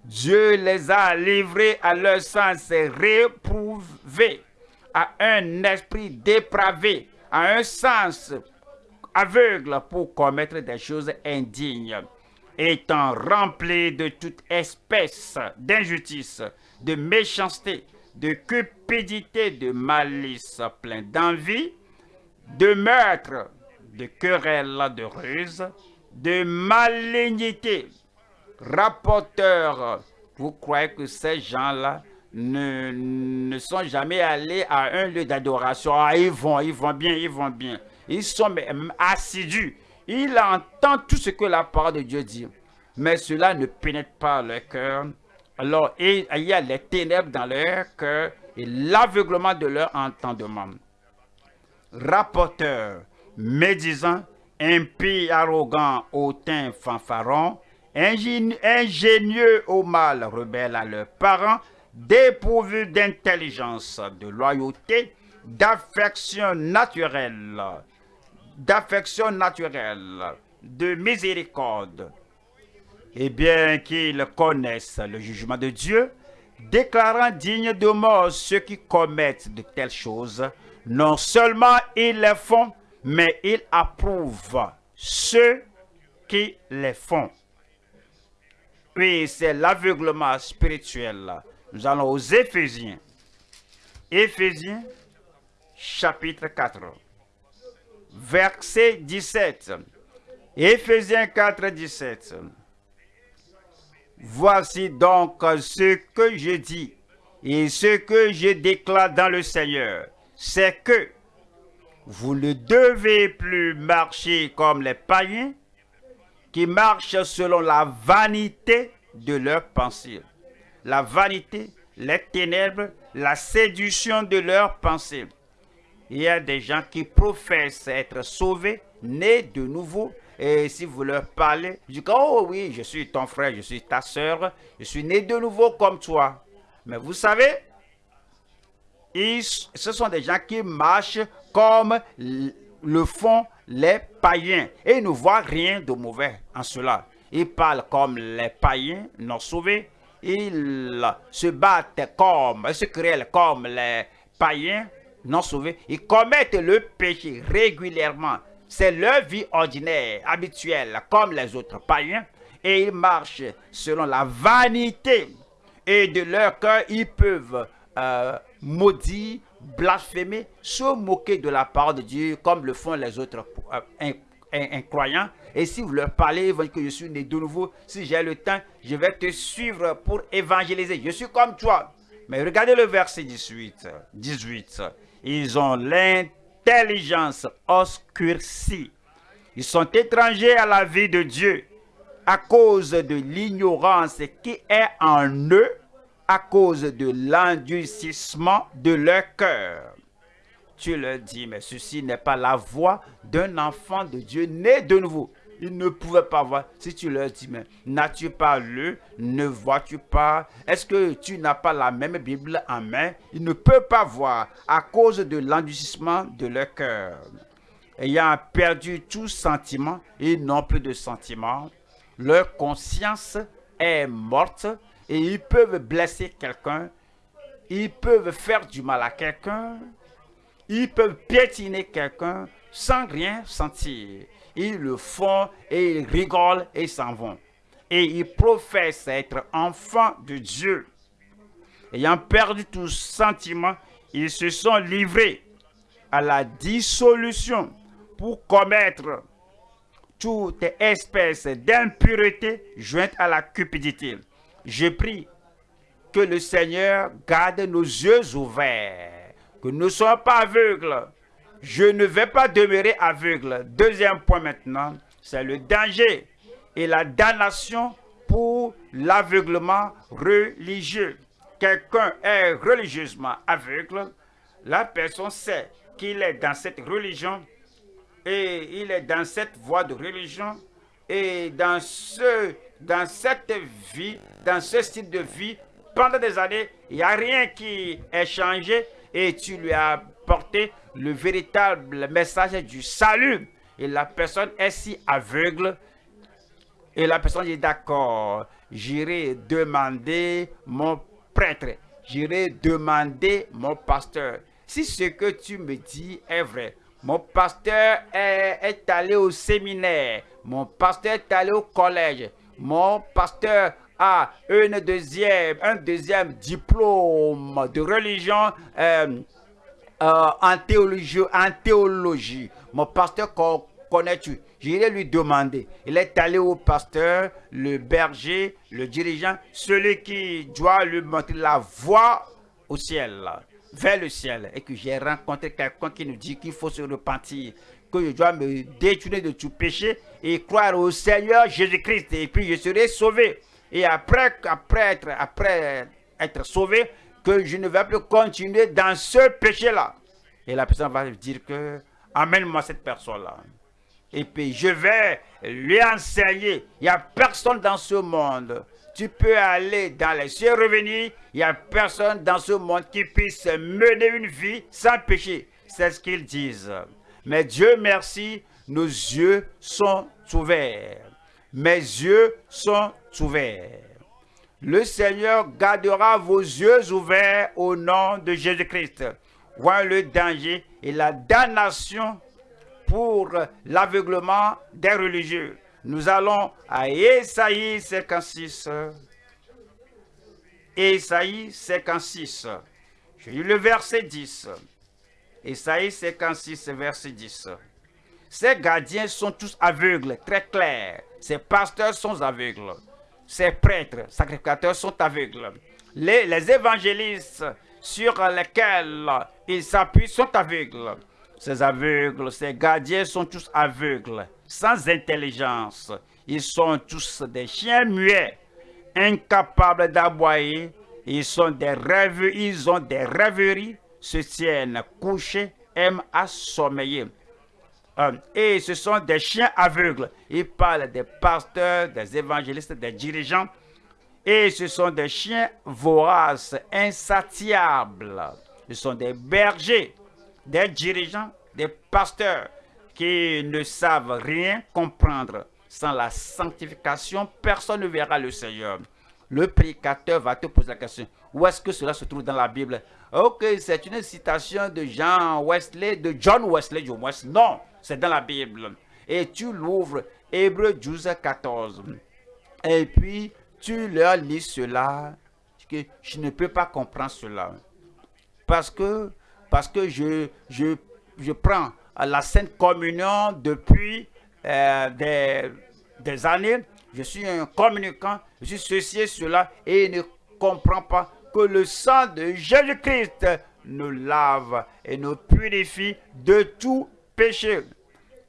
Dieu les a livrés à leur sens réprouvé, à un esprit dépravé, à un sens aveugle pour commettre des choses indignes, étant remplis de toute espèce d'injustice, de méchanceté, de cupidité, de malice, plein d'envie, de meurtre, de querelles, de ruse, de malignité, rapporteurs. Vous croyez que ces gens-là ne, ne, sont jamais allés à un lieu d'adoration. Ah, ils vont, ils vont bien, ils vont bien. Ils sont assidus. Ils entendent tout ce que la parole de Dieu dit. Mais cela ne pénètre pas leur cœur. Alors, il y a les ténèbres dans leur cœur et l'aveuglement de leur entendement. Rapporteurs, médisants, impies, arrogants, hautains, fanfarons, ingénieux au mal, rebelles à leurs parents, dépourvus d'intelligence, de loyauté, d'affection naturelle, d'affection naturelle, de miséricorde, et bien qu'ils connaissent le jugement de Dieu, déclarant dignes de mort ceux qui commettent de telles choses, non seulement ils les font, mais ils approuvent ceux qui les font. Oui, c'est l'aveuglement spirituel. Nous allons aux Éphésiens. Éphésiens, chapitre 4, verset 17. Éphésiens 4, 17. Voici donc ce que je dis et ce que je déclare dans le Seigneur, c'est que vous ne devez plus marcher comme les païens qui marchent selon la vanité de leurs pensées. La vanité, les ténèbres, la séduction de leurs pensées. Il y a des gens qui professent être sauvés, nés de nouveau, et si vous leur parlez, ils disent, oh oui, je suis ton frère, je suis ta soeur, je suis né de nouveau comme toi. Mais vous savez, ce sont des gens qui marchent comme le font les païens. Et ils ne voient rien de mauvais en cela. Ils parlent comme les païens non sauvés. Ils se battent comme, ils se créent comme les païens non sauvés. Ils commettent le péché régulièrement c'est leur vie ordinaire, habituelle, comme les autres païens, et ils marchent selon la vanité. Et de leur cœur, ils peuvent euh, maudire, blasphémer, se moquer de la parole de Dieu, comme le font les autres euh, incroyants. Et si vous leur parlez, ils vont dire que je suis né de nouveau. Si j'ai le temps, je vais te suivre pour évangéliser. Je suis comme toi. Mais regardez le verset 18. 18. Ils ont l'intérêt intelligence obscurcie. Ils sont étrangers à la vie de Dieu à cause de l'ignorance qui est en eux, à cause de l'endurcissement de leur cœur. Tu leur dis, mais ceci n'est pas la voix d'un enfant de Dieu né de nouveau. Ils ne pouvaient pas voir. Si tu leur dis, mais n'as-tu pas lu? Ne vois-tu pas? Est-ce que tu n'as pas la même Bible en main? Ils ne peuvent pas voir à cause de l'endurcissement de leur cœur. Ayant perdu tout sentiment, ils n'ont plus de sentiment. Leur conscience est morte et ils peuvent blesser quelqu'un. Ils peuvent faire du mal à quelqu'un. Ils peuvent piétiner quelqu'un sans rien sentir ils le font et ils rigolent et s'en vont. Et ils professent être enfants de Dieu. Ayant perdu tout sentiment, ils se sont livrés à la dissolution pour commettre toute espèce d'impureté jointe à la cupidité. Je prie que le Seigneur garde nos yeux ouverts, que nous ne soyons pas aveugles, je ne vais pas demeurer aveugle. Deuxième point maintenant, c'est le danger et la damnation pour l'aveuglement religieux. Quelqu'un est religieusement aveugle, la personne sait qu'il est dans cette religion et il est dans cette voie de religion et dans, ce, dans cette vie, dans ce style de vie, pendant des années, il n'y a rien qui est changé et tu lui as porté le véritable message du salut. Et la personne est si aveugle. Et la personne dit d'accord. j'irai demander mon prêtre, j'irai demander mon pasteur. Si ce que tu me dis est vrai, mon pasteur est, allé au séminaire, mon pasteur est allé au collège, mon pasteur a une deuxième, un deuxième diplôme de religion euh, euh, en, théologie. Mon pasteur connais-tu? J'irai lui demander. Il est allé au pasteur, le berger, le dirigeant, celui qui doit lui montrer la voie au ciel, vers le ciel. Et que j'ai rencontré quelqu'un qui nous dit qu'il faut se repentir, que je dois me détourner de tout péché et croire au Seigneur Jésus-Christ. Et puis je serai sauvé. Et après, après, être, après être sauvé, que je ne vais plus continuer dans ce péché-là. Et la personne va dire que, amène-moi cette personne-là. Et puis je vais lui enseigner. Il n'y a personne dans ce monde. Tu peux aller dans les cieux revenir. Il n'y a personne dans ce monde qui puisse mener une vie sans péché. C'est ce qu'ils disent. Mais Dieu merci, nos yeux sont ouverts. Mes yeux sont ouverts. Le Seigneur gardera vos yeux ouverts au nom de Jésus-Christ. Voyez le danger et la damnation pour l'aveuglement des religieux. Nous allons à Esaïe 56. Esaïe 56. Je lis le verset 10. Esaïe 56, verset 10. Ces gardiens sont tous aveugles, très clairs. Ces pasteurs sont aveugles. Ces prêtres, sacrificateurs sont aveugles. Les, évangélistes sur lesquels ils s'appuient sont aveugles. Ces aveugles, ces gardiens sont tous aveugles, sans intelligence. Ils sont tous des chiens muets, incapables d'aboyer. Ils sont des rêves, ils ont des rêveries, se tiennent couchés, aiment assommeiller. Et ce sont des chiens aveugles. Ils parlent des pasteurs, des évangélistes, des dirigeants. Et ce sont des chiens voraces, insatiables. Ce sont des bergers des dirigeants, des pasteurs qui ne savent rien comprendre. Sans la sanctification, personne ne verra le Seigneur. Le prédicateur va te poser la question, où est-ce que cela se trouve dans la Bible? Ok, c'est une citation de Jean Wesley, de John Wesley du moins. Non, c'est dans la Bible. Et tu l'ouvres, Hébreu 12, 14. Et puis, tu leur lis cela, que je ne peux pas comprendre cela. Parce que parce que je, je, je prends la Sainte Communion depuis euh, des, des, années. Je suis un communicant, je suis ceci et cela, et ne comprends pas que le sang de Jésus-Christ nous lave et nous purifie de tout péché.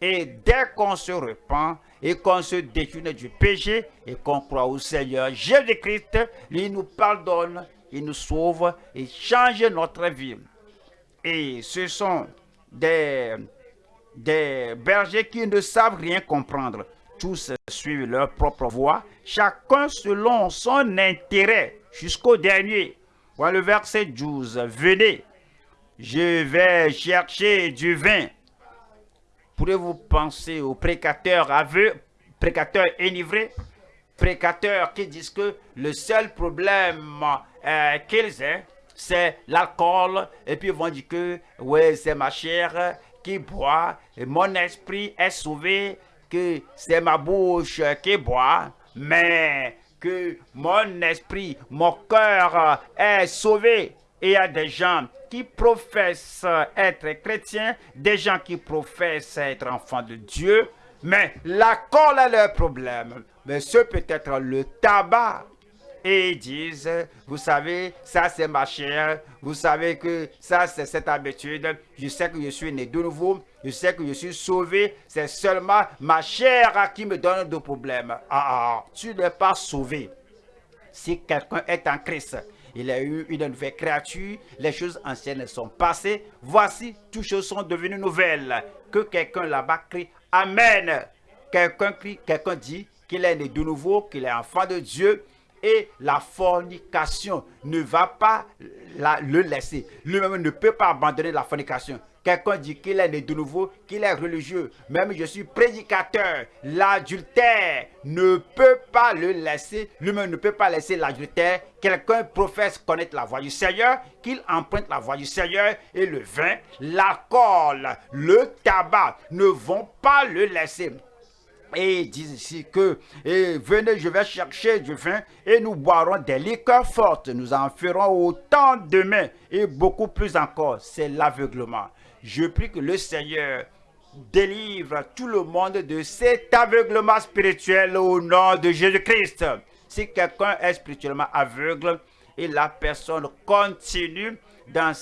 Et dès qu'on se repent et qu'on se détourne du péché et qu'on croit au Seigneur Jésus-Christ, il nous pardonne, il nous sauve et change notre vie. Et ce sont des, des bergers qui ne savent rien comprendre. Tous suivent leur propre voie, chacun selon son intérêt, jusqu'au dernier. Voilà le verset 12. Venez, je vais chercher du vin. Pourrez-vous penser aux précateurs aveux, précateurs enivrés, précateurs qui disent que le seul problème euh, qu'ils aient, c'est l'alcool, et puis ils vont dire que, ouais, c'est ma chair qui boit, et mon esprit est sauvé, que c'est ma bouche qui boit, mais que mon esprit, mon cœur est sauvé. Il y a des gens qui professent être chrétiens, des gens qui professent être enfants de Dieu, mais l'alcool est leur problème. Mais ce peut être le tabac, et ils disent, vous savez, ça c'est ma chair, vous savez que ça c'est cette habitude, je sais que je suis né de nouveau, je sais que je suis sauvé, c'est seulement ma chair qui me donne des problèmes. Ah, ah, tu n'es pas sauvé. Si quelqu'un est en Christ, il a eu une nouvelle créature, les choses anciennes sont passées, voici, toutes choses sont devenues nouvelles. Que quelqu'un là-bas crie, Amen. Quelqu'un crie, quelqu'un dit qu'il est né de nouveau, qu'il est enfant de Dieu, et la fornication ne va pas le laisser. Lui-même ne peut pas abandonner la fornication. Quelqu'un dit qu'il est né de nouveau, qu'il est religieux. Même je suis prédicateur. L'adultère ne peut pas le laisser. Lui-même ne peut pas laisser l'adultère. Quelqu'un professe connaître la voix du Seigneur, qu'il emprunte la voix du Seigneur et le vin, l'alcool, le tabac ne vont pas le laisser. Et il dit ici que et venez, je vais chercher du vin et nous boirons des liqueurs fortes. Nous en ferons autant demain et beaucoup plus encore. C'est l'aveuglement. Je prie que le Seigneur délivre tout le monde de cet aveuglement spirituel au nom de Jésus-Christ. Si quelqu'un est spirituellement aveugle et la personne continue dans,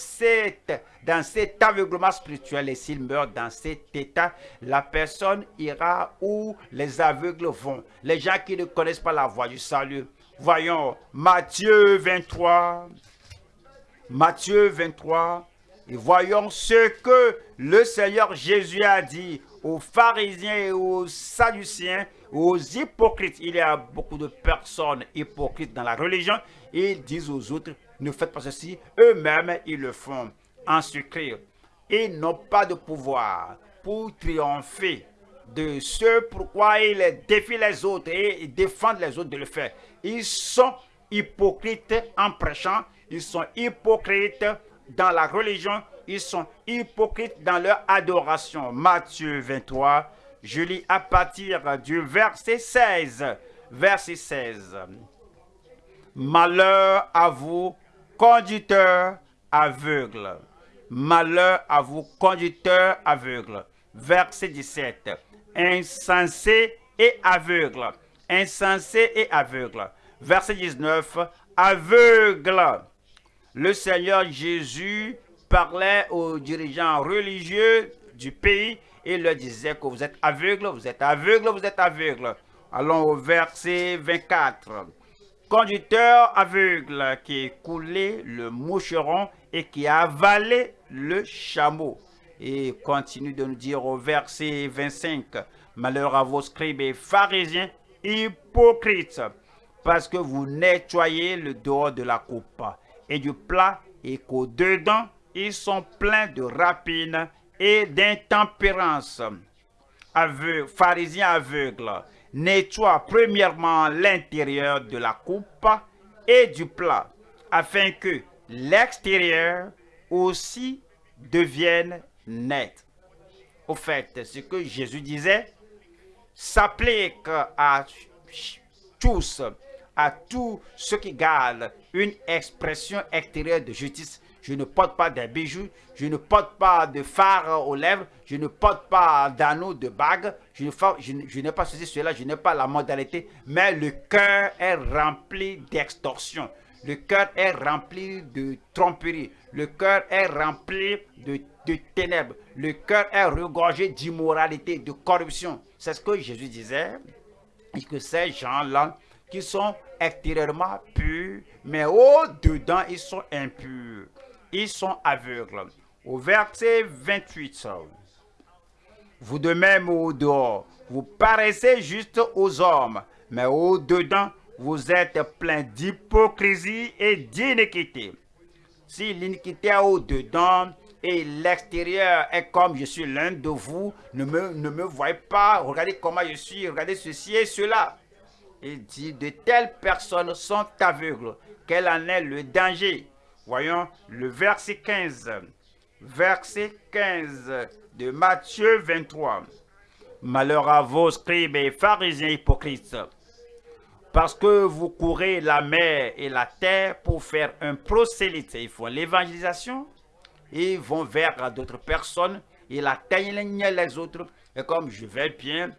dans cet aveuglement spirituel et s'il meurt dans cet état, la personne ira où les aveugles vont. Les gens qui ne connaissent pas la voie du salut. Voyons Matthieu 23. Matthieu 23, voyons ce que le Seigneur Jésus a dit aux pharisiens et aux sadduciens, aux hypocrites. Il y a beaucoup de personnes hypocrites dans la religion. Ils disent aux autres, ne faites pas ceci. Eux-mêmes, ils le font en secret. Ils n'ont pas de pouvoir pour triompher de ce pourquoi ils défient les autres et défendent les autres de le faire. Ils sont hypocrites en prêchant. Ils sont hypocrites dans la religion, ils sont hypocrites dans leur adoration. Matthieu 23, je lis à partir du verset 16. Verset 16. Malheur à vous, conducteurs aveugles. Malheur à vous, conducteurs aveugles. Verset 17. Insensé et aveugle. Insensé et aveugle. Verset 19. Aveugle le Seigneur Jésus parlait aux dirigeants religieux du pays et leur disait que vous êtes aveugles, vous êtes aveugles, vous êtes aveugles. Allons au verset 24. Conducteur aveugle qui a coulé le moucheron et qui a avalé le chameau. Et continue de nous dire au verset 25. Malheur à vos scribes et pharisiens hypocrites, parce que vous nettoyez le dehors de la coupe et du plat et qu'au-dedans, ils sont pleins de rapines et d'intempérance. Aveu, pharisiens aveugles, nettoie premièrement l'intérieur de la coupe et du plat, afin que l'extérieur aussi devienne net. Au fait, ce que Jésus disait s'applique à tous à tous ceux qui gardent une expression extérieure de justice. Je ne porte pas des bijoux, je ne porte pas de phare aux lèvres, je ne porte pas d'anneaux, de bagues, je n'ai pas ceci, cela, je n'ai pas la modalité, mais le cœur est rempli d'extorsion. Le cœur est rempli de tromperie. Le cœur est rempli de, de ténèbres. Le cœur est regorgé d'immoralité, de corruption. C'est ce que Jésus disait. Et que ces gens-là qui sont extérieurement purs, mais au-dedans, ils sont impurs. Ils sont aveugles. Au verset 28, vous de même au dehors, vous paraissez juste aux hommes, mais au-dedans, vous êtes plein d'hypocrisie et d'iniquité. Si l'iniquité est au-dedans et l'extérieur est comme je suis l'un de vous, ne me, ne me voyez pas, regardez comment je suis, regardez ceci et cela. Il dit, de telles personnes sont aveugles. Quel en est le danger? Voyons le verset 15. Verset 15 de Matthieu 23. Malheur à vos scribes et pharisiens hypocrites, parce que vous courez la mer et la terre pour faire un prosélyte. Ils font l'évangélisation, ils vont vers d'autres personnes, ils atteignent les autres. Et comme je vais bien,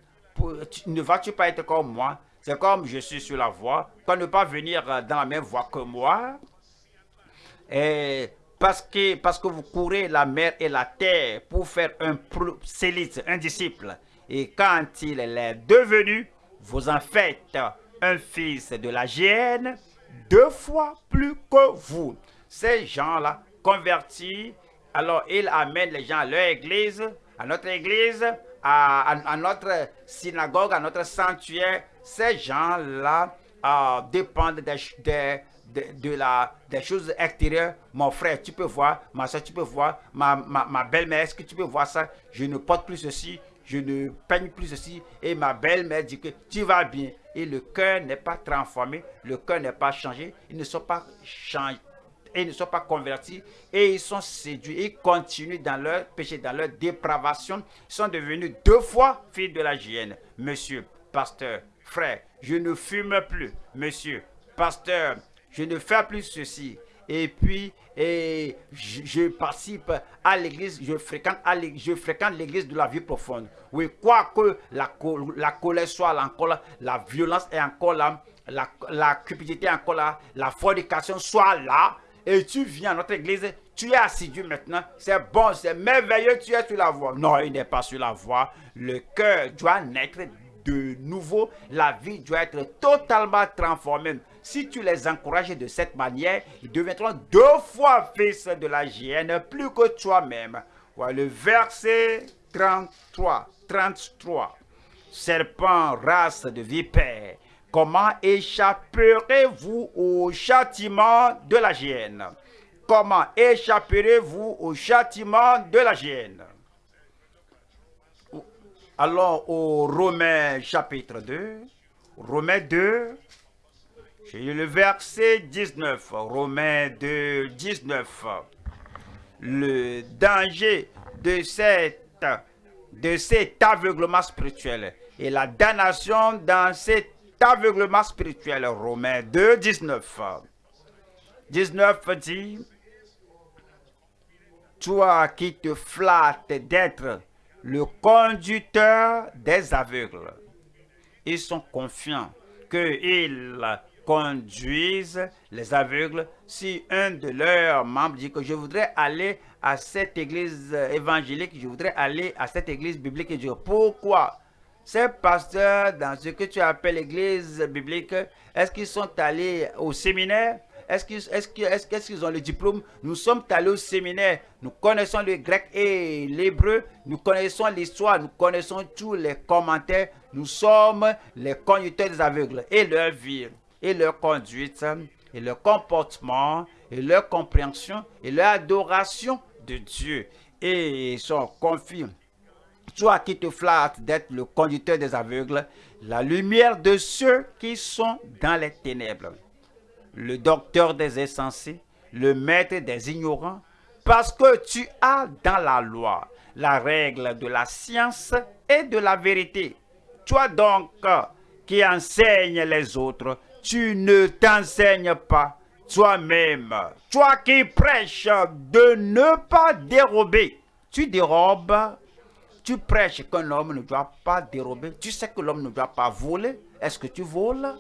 ne vas-tu pas être comme moi? C'est comme je suis sur la voie, quand ne pas venir dans la même voie que moi. Et parce que, parce que vous courez la mer et la terre pour faire un prosélyte, un disciple. Et quand il est devenu, vous en faites un fils de la géhenne deux fois plus que vous. Ces gens-là, convertis, alors ils amènent les gens à leur église, à notre église, à, notre synagogue, à notre sanctuaire, ces gens-là à dépendre des, de, la, des choses extérieures. Mon frère, tu peux voir, ma soeur, tu peux voir, ma, ma, ma belle-mère, est-ce que tu peux voir ça? Je ne porte plus ceci, je ne peigne plus ceci. Et ma belle-mère dit que tu vas bien. Et le cœur n'est pas transformé, le cœur n'est pas changé, ils ne sont pas changés. Et ne sont pas convertis et ils sont séduits. Ils continuent dans leur péché, dans leur dépravation. Ils sont devenus deux fois fils de la hyène. Monsieur, pasteur, frère, je ne fume plus. Monsieur, pasteur, je ne fais plus ceci. Et puis, je, participe à l'église, je fréquente, l'église de la vie profonde. Oui, quoi que la, la colère soit là encore là, la violence est encore là, la, la cupidité est encore là, la fornication soit là, et tu viens à notre église, tu es assidu maintenant, c'est bon, c'est merveilleux, tu es sur la voie. Non, il n'est pas sur la voie. Le cœur doit naître de nouveau, la vie doit être totalement transformée. Si tu les encourages de cette manière, ils deviendront deux fois fils de la GN, plus que toi-même. Voilà le verset 33. 33. Serpent, race de vipère, comment échapperez-vous au châtiment de la GN Comment échapperez-vous au châtiment de la GN Allons au Romains chapitre 2. Romains 2. J'ai le verset 19. Romains 2, 19. Le danger de cet aveuglement spirituel et la damnation dans cet aveuglement spirituel. Romains 2, 19. 19 dit, toi qui te flattes d'être le conducteur des aveugles. Ils sont confiants qu'ils conduisent les aveugles. Si un de leurs membres dit que je voudrais aller à cette église évangélique, je voudrais aller à cette église biblique, et dire pourquoi ces pasteurs dans ce que tu appelles l'église biblique, est-ce qu'ils sont allés au séminaire? Est-ce qu'ils ont le diplôme? Nous sommes allés au séminaire. Nous connaissons le grec et l'hébreu. Nous connaissons l'histoire. Nous connaissons tous les commentaires. Nous sommes les conducteurs des aveugles. Et leur vie, et leur conduite, et leur comportement, et leur compréhension, et leur adoration de Dieu. Et ils sont confiés. Toi qui te flattes d'être le conducteur des aveugles, la lumière de ceux qui sont dans les ténèbres le docteur des insensés, le maître des ignorants, parce que tu as dans la loi la règle de la science et de la vérité. Toi donc qui enseignes les autres, tu ne t'enseignes pas toi-même. Toi qui prêches de ne pas dérober, tu dérobes, tu prêches qu'un homme ne doit pas dérober. Tu sais que l'homme ne doit pas voler. Est-ce que tu voles?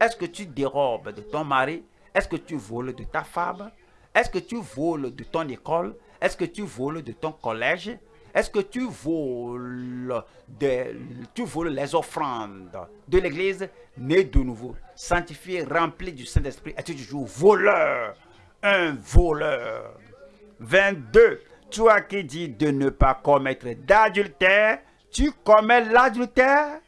Est-ce que tu dérobes de ton mari? Est-ce que tu voles de ta femme? Est-ce que tu voles de ton école? Est-ce que tu voles de ton collège? Est-ce que tu voles, de, tu voles les offrandes de l'église? Né de nouveau, sanctifié, rempli du Saint-Esprit, es-tu toujours voleur? Un voleur. 22. Toi qui dis de ne pas commettre d'adultère, tu commets l'adultère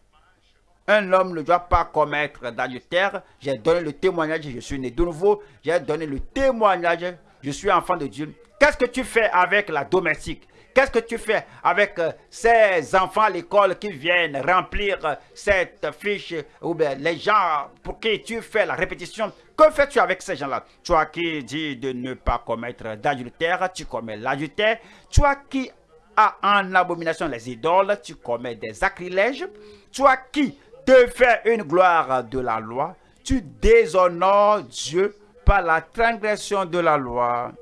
un homme ne doit pas commettre d'adultère. J'ai donné le témoignage, je suis né de nouveau. J'ai donné le témoignage, je suis enfant de Dieu. Qu'est-ce que tu fais avec la domestique? Qu'est-ce que tu fais avec euh, ces enfants à l'école qui viennent remplir euh, cette fiche? Ou bien les gens pour qui tu fais la répétition? Que fais-tu avec ces gens-là? Toi qui dis de ne pas commettre d'adultère, tu commets l'adultère. Toi qui as en abomination les idoles, tu commets des sacrilèges. Toi qui te fais une gloire de la loi, tu déshonores Dieu par la transgression de la loi,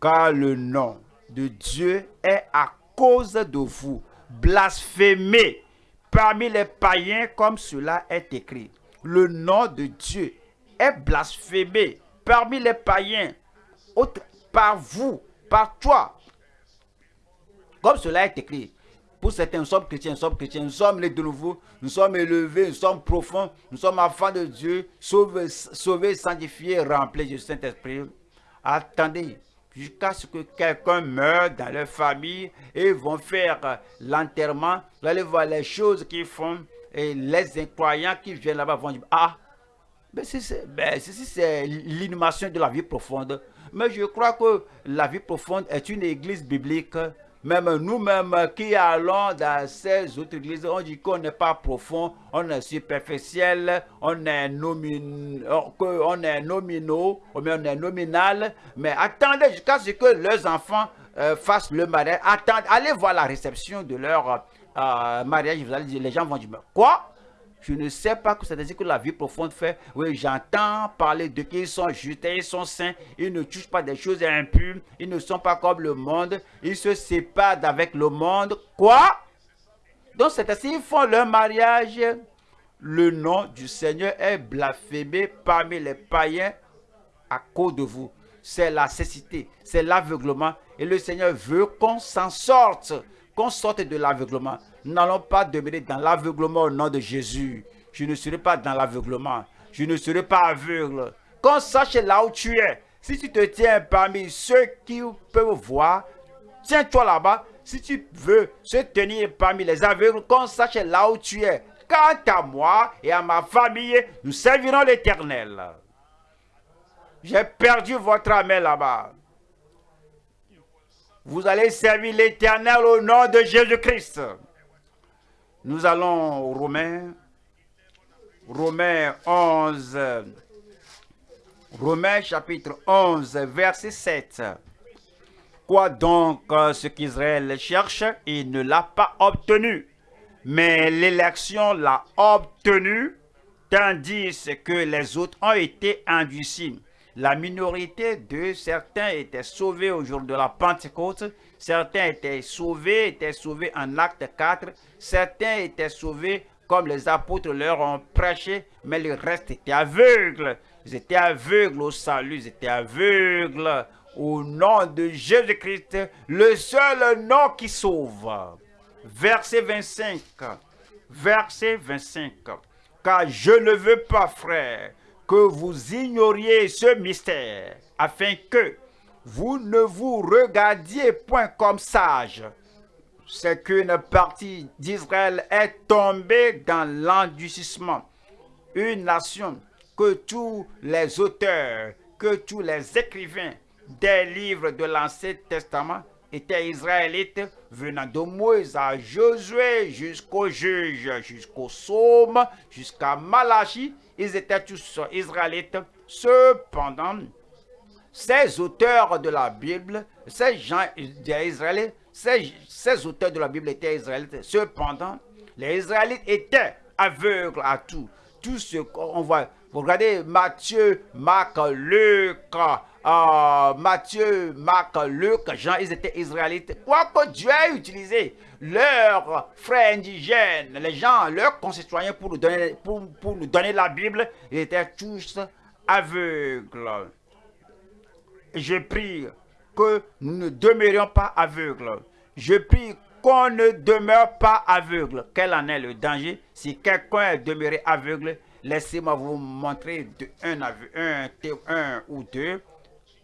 car le nom de Dieu est à cause de vous, blasphémé parmi les païens comme cela est écrit. Le nom de Dieu est blasphémé parmi les païens, par vous, par toi, comme cela est écrit. Pour certains, nous sommes chrétiens, nous sommes chrétiens, nous sommes les de nouveau, nous sommes élevés, nous sommes profonds, nous sommes enfants de Dieu, sauvés, sauvés sanctifiés, remplis du Saint-Esprit. Attendez jusqu'à ce que quelqu'un meure dans leur famille et vont faire l'enterrement. Vous allez voir les choses qu'ils font et les incroyants qui viennent là-bas vont dire, ah, Ben, ben, ceci, c'est l'inhumation de la vie profonde. Mais je crois que la vie profonde est une église biblique. Même nous-mêmes qui allons dans ces autres églises, on dit qu'on n'est pas profond, on est superficiel, on est, nomin, nominaux, on est nominal. Mais attendez jusqu'à ce que leurs enfants euh, fassent le mariage. Attendez, allez voir la réception de leur euh, mariage. Les gens vont dire, quoi? Je ne sais pas que c'est-à-dire que la vie profonde fait. Oui, j'entends parler de qu'ils sont justes, ils sont saints, ils ne touchent pas des choses impures, ils ne sont pas comme le monde, ils se séparent avec le monde. Quoi? Donc c'est ainsi, ils font leur mariage. Le nom du Seigneur est blasphémé parmi les païens à cause de vous. C'est la cécité, c'est l'aveuglement. Et le Seigneur veut qu'on s'en sorte, qu'on sorte de l'aveuglement. N'allons pas demeurer dans l'aveuglement au nom de Jésus. Je ne serai pas dans l'aveuglement. Je ne serai pas aveugle. Qu'on sache là où tu es. Si tu te tiens parmi ceux qui peuvent voir, tiens-toi là-bas. Si tu veux se tenir parmi les aveugles, qu'on sache là où tu es. Quant à moi et à ma famille, nous servirons l'Éternel. J'ai perdu votre âme là-bas. Vous allez servir l'Éternel au nom de Jésus-Christ. Nous allons au Romains, Romains 11, Romains chapitre 11, verset 7. Quoi donc euh, ce qu'Israël cherche, il ne l'a pas obtenu. Mais l'élection l'a obtenu, tandis que les autres ont été endurcis. La minorité de certains étaient sauvés au jour de la Pentecôte, certains étaient sauvés, étaient sauvés en acte 4, certains étaient sauvés comme les apôtres leur ont prêché, mais le reste était aveugle. Ils étaient aveugles au salut, ils étaient aveugles au nom de Jésus-Christ, le seul nom qui sauve. Verset 25. Verset 25. Car je ne veux pas, frère, que vous ignoriez ce mystère, afin que vous ne vous regardiez point comme sage. C'est qu'une partie d'Israël est tombée dans l'endurcissement. Une nation que tous les auteurs, que tous les écrivains des livres de l'Ancien Testament étaient israélites, venant de Moïse à Josué jusqu'au juge, jusqu'au psaume, jusqu'à Malachie, ils étaient tous israélites. Cependant, ces auteurs de la Bible, ces gens israélites, ces, ces auteurs de la Bible étaient israélites. Cependant, les Israélites étaient aveugles à tout. Tout ce qu'on voit. Vous regardez Matthieu, Marc, Luc, euh, Matthieu, Marc, Luc, Jean, ils étaient israélites. Quoique Dieu a utilisé leurs frères indigènes, les gens, leurs concitoyens pour nous donner, pour, pour nous donner la Bible, ils étaient tous aveugles. Je prie que nous ne demeurions pas aveugles. Je prie qu'on ne demeure pas aveugle. Quel en est le danger? Si quelqu'un est demeuré aveugle, laissez-moi vous montrer de un, un, un ou deux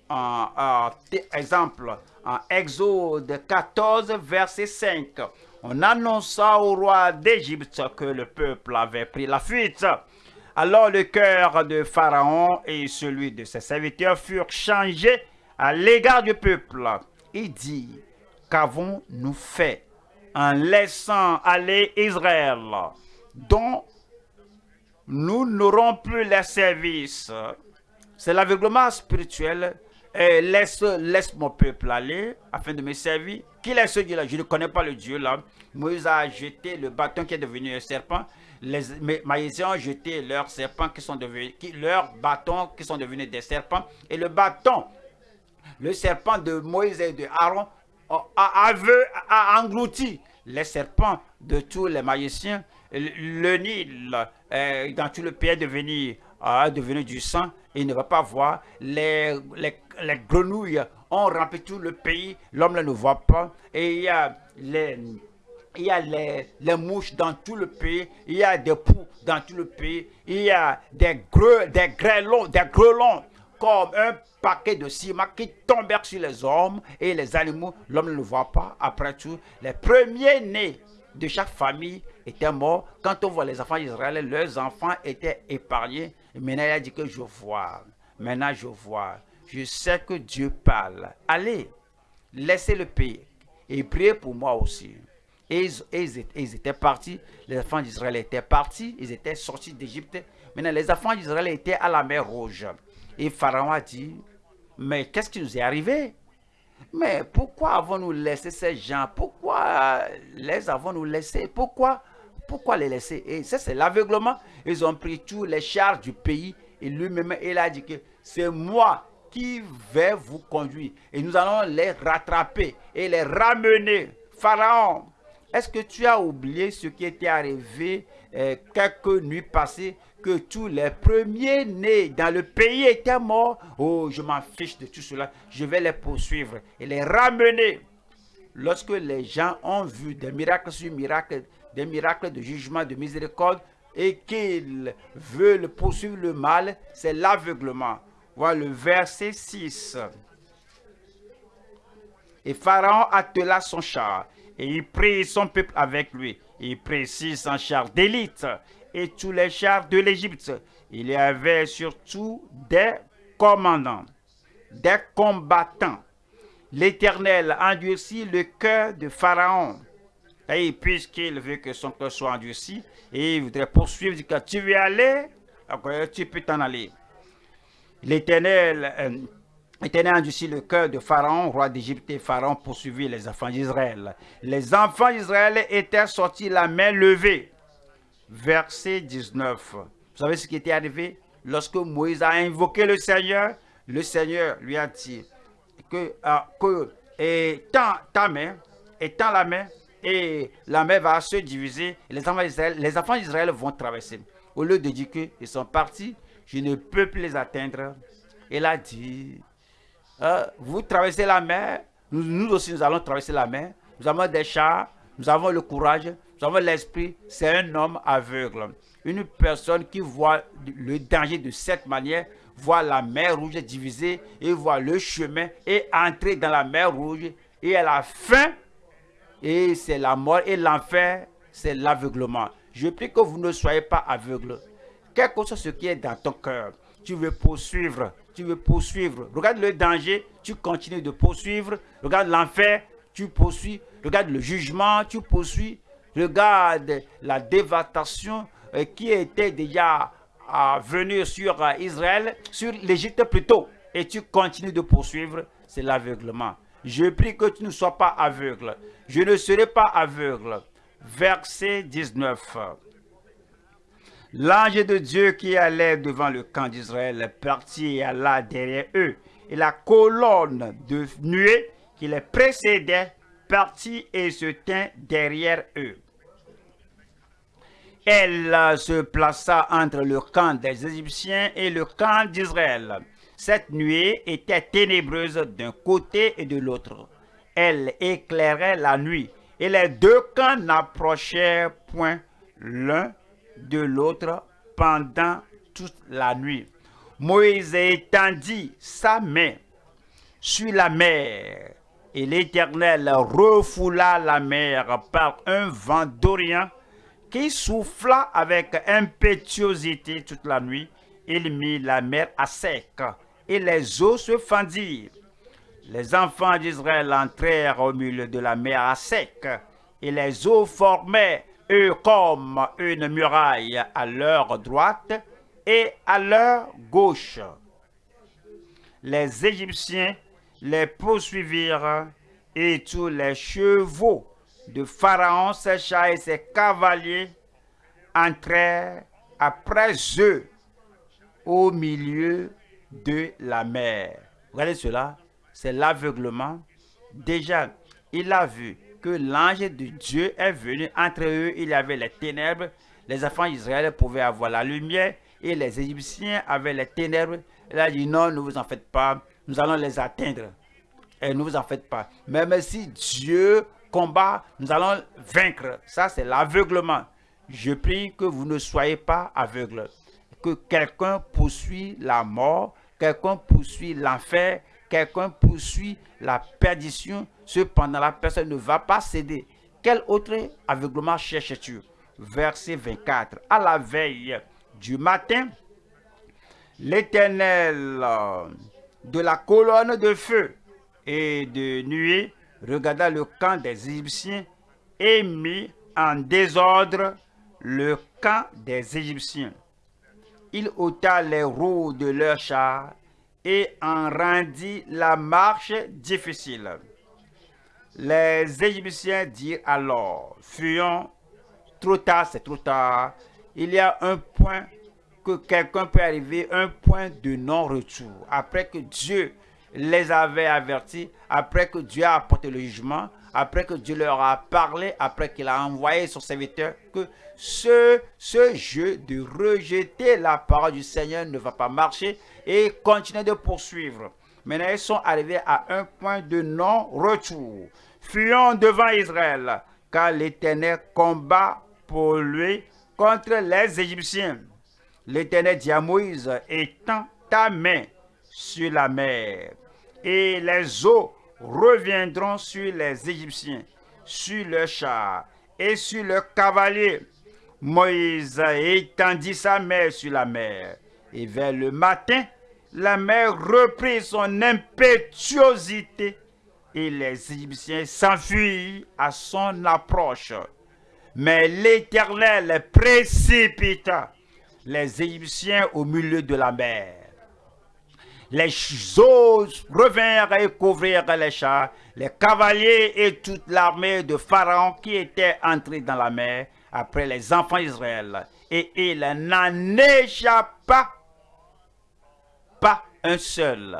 en, exemple, en Exode 14, verset 5, on annonça au roi d'Égypte que le peuple avait pris la fuite. Alors le cœur de Pharaon et celui de ses serviteurs furent changés à l'égard du peuple. Il dit, qu'avons-nous fait en laissant aller Israël, dont nous n'aurons plus les services C'est l'aveuglement spirituel laisse, laisse mon peuple aller afin de me servir. Qui est ce Dieu-là? Je ne connais pas le Dieu là. Moïse a jeté le bâton qui est devenu un serpent. Les Maïsiens ont jeté leurs serpents qui sont devenus, bâtons qui sont devenus des serpents. Et le bâton, le serpent de Moïse et de Aaron a, englouti les serpents de tous les magiciens. Le Nil, euh, dans tout le pays, est devenu, est devenu du sang. Il ne va pas voir. Les, les les grenouilles ont rempli tout le pays, l'homme ne le voit pas. Et il y a les, il y a les, les, mouches dans tout le pays, il y a des poux dans tout le pays, il y a des, greux, des grêlons, des grelons, comme un paquet de ciment qui tombent sur les hommes et les animaux. L'homme ne le voit pas. Après tout, les premiers-nés de chaque famille était mort. Quand on voit les enfants d'Israël, leurs enfants étaient épargnés. Et maintenant, il a dit que je vois. Maintenant, je vois. Je sais que Dieu parle. Allez, laissez le pays et priez pour moi aussi. Et ils, étaient partis, les enfants d'Israël étaient partis, ils étaient sortis d'Égypte. Maintenant, les enfants d'Israël étaient à la mer Rouge. Et Pharaon a dit, mais qu'est-ce qui nous est arrivé? Mais pourquoi avons-nous laissé ces gens? Pourquoi les avons-nous laissés? Pourquoi Pourquoi les laisser? Et ça, c'est l'aveuglement. Ils ont pris tous les chars du pays. Et lui-même, il a dit que c'est moi qui vais vous conduire. Et nous allons les rattraper et les ramener. Pharaon, est-ce que tu as oublié ce qui était arrivé euh, quelques nuits passées que tous les premiers-nés dans le pays étaient morts? Oh, je m'en fiche de tout cela. Je vais les poursuivre et les ramener. Lorsque les gens ont vu des miracles sur miracles, des miracles de jugement, de miséricorde, et qu'ils veulent poursuivre le mal, c'est l'aveuglement. Voilà le verset 6. Et Pharaon attela son char et il prit son peuple avec lui. Il prit 600 chars d'élite et tous les chars de l'Égypte. Il y avait surtout des commandants, des combattants. L'Éternel endurcit le cœur de Pharaon. Et puisqu'il veut que son cœur soit endurci, et il voudrait poursuivre, dit tu veux aller, tu peux t'en aller. L'Éternel euh, endurcit le cœur de Pharaon, roi d'Égypte, et Pharaon poursuivit les enfants d'Israël. Les enfants d'Israël étaient sortis la main levée. Verset 19. Vous savez ce qui était arrivé? Lorsque Moïse a invoqué le Seigneur, le Seigneur lui a dit que, ah, que et ta main, la main, et la main va se diviser, les enfants d'Israël, les enfants d'Israël vont traverser. Au lieu de dire qu'ils sont partis, je ne peux plus les atteindre. Il a dit, euh, vous traversez la mer, nous, aussi nous allons traverser la mer. Nous avons des chars, nous avons le courage, nous avons l'esprit. C'est un homme aveugle. Une personne qui voit le danger de cette manière, voit la mer rouge divisée et voit le chemin et entrer dans la mer rouge et à la fin, et c'est la mort et l'enfer, c'est l'aveuglement. Je prie que vous ne soyez pas aveugles. Quel que soit ce qui est dans ton cœur, tu veux poursuivre tu veux poursuivre. Regarde le danger, tu continues de poursuivre. Regarde l'enfer, tu poursuis. Regarde le jugement, tu poursuis. Regarde la dévastation euh, qui était déjà à venir sur euh, Israël, sur l'Égypte plutôt. Et tu continues de poursuivre, c'est l'aveuglement. Je prie que tu ne sois pas aveugle. Je ne serai pas aveugle. Verset 19. L'ange de Dieu qui allait devant le camp d'Israël partit et alla derrière eux. Et la colonne de nuée qui les précédait partit et se tint derrière eux. Elle se plaça entre le camp des Égyptiens et le camp d'Israël. Cette nuée était ténébreuse d'un côté et de l'autre. Elle éclairait la nuit, et les deux camps n'approchèrent point l'un de l'autre pendant toute la nuit. Moïse étendit sa main sur la mer, et l'Éternel refoula la mer par un vent d'Orient qui souffla avec impétuosité toute la nuit. Il mit la mer à sec, et les eaux se fendirent. Les enfants d'Israël entrèrent au milieu de la mer à sec, et les eaux formaient eux comme une muraille à leur droite et à leur gauche. Les Égyptiens les poursuivirent et tous les chevaux de Pharaon, ses chats et ses cavaliers entrèrent après eux au milieu de la mer. Regardez cela, c'est l'aveuglement. Déjà, il a vu que l'ange de Dieu est venu. Entre eux, il y avait les ténèbres. Les enfants d'Israël pouvaient avoir la lumière et les Égyptiens avaient les ténèbres. Il a dit non, ne vous en faites pas, nous allons les atteindre. Et ne vous en faites pas. Même si Dieu combat, nous allons vaincre. Ça, c'est l'aveuglement. Je prie que vous ne soyez pas aveugles. Que quelqu'un poursuit la mort, quelqu'un poursuit l'enfer, quelqu'un poursuit la perdition, cependant la personne ne va pas céder. Quel autre aveuglement cherches-tu? Verset 24. À la veille du matin, l'Éternel euh, de la colonne de feu et de nuée regarda le camp des Égyptiens et mit en désordre le camp des Égyptiens. Il ôta les roues de leurs chars et en rendit la marche difficile. Les Égyptiens dirent alors, fuyons, trop tard, c'est trop tard. Il y a un point que quelqu'un peut arriver, un point de non-retour. Après que Dieu les avait avertis, après que Dieu a apporté le jugement, après que Dieu leur a parlé, après qu'il a envoyé son serviteur, que ce, jeu de rejeter la parole du Seigneur ne va pas marcher et continuer de poursuivre. Maintenant, ils sont arrivés à un point de non-retour. Fuyons devant Israël, car l'Éternel combat pour lui contre les Égyptiens. L'Éternel dit à Moïse, étends ta main sur la mer, et les eaux reviendront sur les Égyptiens, sur leurs chars et sur leurs cavaliers. Moïse étendit sa main sur la mer, et vers le matin, la mer reprit son impétuosité, et les Égyptiens s'enfuirent à son approche. Mais l'Éternel précipita les Égyptiens au milieu de la mer. Les eaux revinrent et couvrirent les chars, les cavaliers et toute l'armée de Pharaon qui était entrée dans la mer après les enfants d'Israël. Et il n'en échappa pas un seul.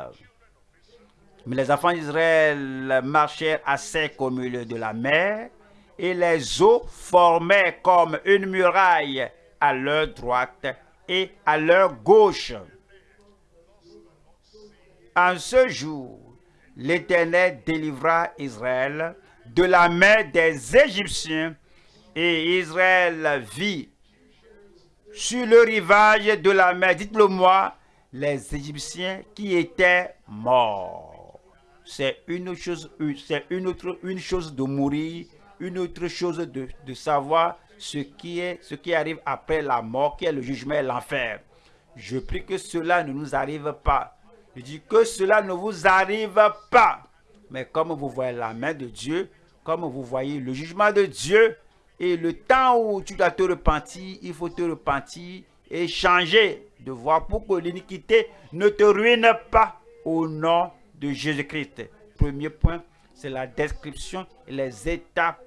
Mais les enfants d'Israël marchèrent à sec au milieu de la mer, et les eaux formaient comme une muraille à leur droite et à leur gauche. En ce jour, l'Éternel délivra Israël de la main des Égyptiens et Israël vit sur le rivage de la mer, dites-le moi, les Égyptiens qui étaient morts. C'est une chose, c'est une autre, chose de mourir, une autre chose de, de savoir ce qui est, ce qui arrive après la mort, qui est le jugement et l'enfer. Je prie que cela ne nous arrive pas. Je dis que cela ne vous arrive pas. Mais comme vous voyez la main de Dieu, comme vous voyez le jugement de Dieu, et le temps où tu dois te repentir, il faut te repentir et changer de voie pour que l'iniquité ne te ruine pas au nom de Jésus-Christ. Premier point, c'est la description et les étapes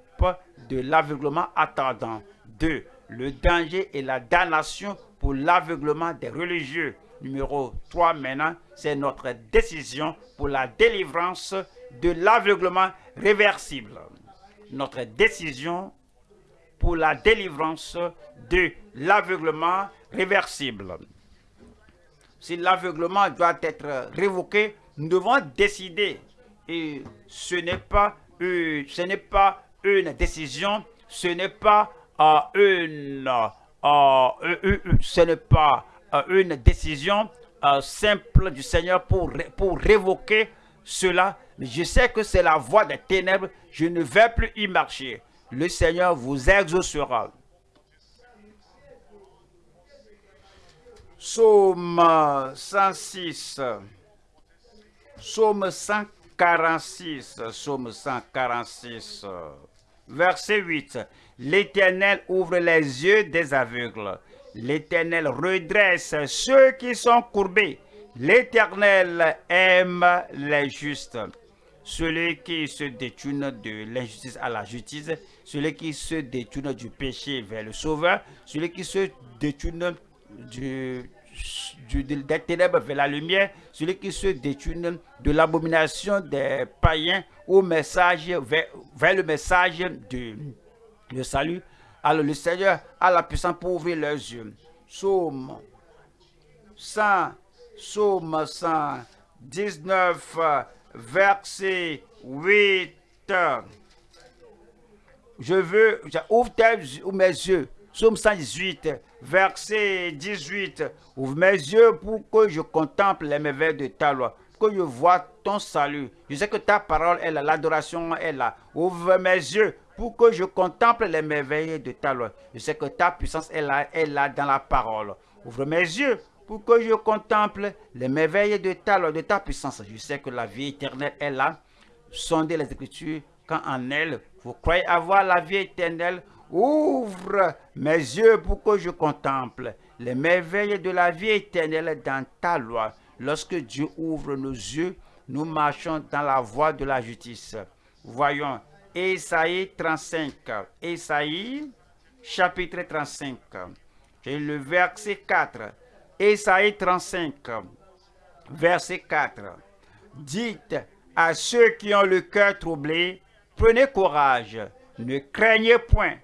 de l'aveuglement attendant. Deux, le danger et la damnation pour l'aveuglement des religieux numéro 3 maintenant, c'est notre décision pour la délivrance de l'aveuglement réversible. Notre décision pour la délivrance de l'aveuglement réversible. Si l'aveuglement doit être révoqué, nous devons décider. Et ce n'est pas, pas une décision, ce n'est pas euh, une, euh, ce n'est pas euh, une décision euh, simple du Seigneur pour, pour révoquer cela. Je sais que c'est la voie des ténèbres. Je ne vais plus y marcher. Le Seigneur vous exaucera. Psaume 106. Psaume 146. Psaume 146. Verset 8. L'Éternel ouvre les yeux des aveugles L'Éternel redresse ceux qui sont courbés. L'Éternel aime les justes. Celui qui se détourne de l'injustice à la justice, celui qui se détourne du péché vers le Sauveur, celui qui se détourne du, des ténèbres vers la lumière, celui qui se détourne de l'abomination des païens au message, vers, le message du de salut, alors le Seigneur a la puissance pour ouvrir leurs yeux. Psaume 100, Psaume 119, verset 8. Je veux, ouvre mes yeux. Psaume 118, verset 18. Ouvre mes yeux pour que je contemple les merveilles de ta loi, que je vois ton salut. Je sais que ta parole est là, l'adoration est là. Ouvre mes yeux pour que je contemple les merveilles de ta loi. Je sais que ta puissance est là, est là dans la parole. Ouvre mes yeux pour que je contemple les merveilles de ta loi, de ta puissance. Je sais que la vie éternelle est là. Sondez les Écritures quand en elle vous croyez avoir la vie éternelle. Ouvre mes yeux pour que je contemple les merveilles de la vie éternelle dans ta loi. Lorsque Dieu ouvre nos yeux, nous marchons dans la voie de la justice. Voyons Esaïe 35. Esaïe chapitre 35. J'ai le verset 4. Esaïe 35, verset 4. Dites à ceux qui ont le cœur troublé, prenez courage, ne craignez point.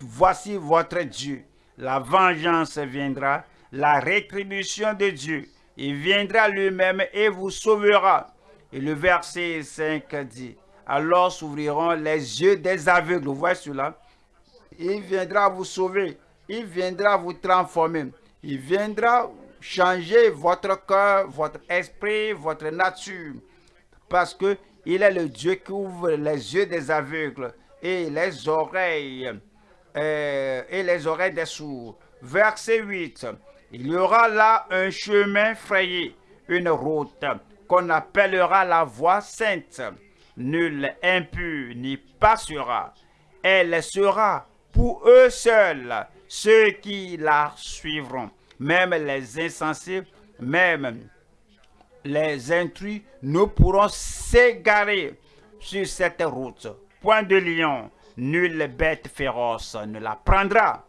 voici votre Dieu. La vengeance viendra, la rétribution de Dieu. Il viendra lui-même et vous sauvera. Et le verset 5 dit, alors s'ouvriront les yeux des aveugles. Vous voyez cela? Il viendra vous sauver. Il viendra vous transformer. Il viendra changer votre cœur, votre esprit, votre nature. Parce que il est le Dieu qui ouvre les yeux des aveugles et les oreilles euh, et les oreilles des sourds. Verset 8. Il y aura là un chemin frayé, une route qu'on appellera la voie sainte. Nul impur n'y passera. Elle sera pour eux seuls, ceux qui la suivront. Même les insensés, même les intrus ne pourront s'égarer sur cette route. Point de lion, nulle bête féroce ne la prendra.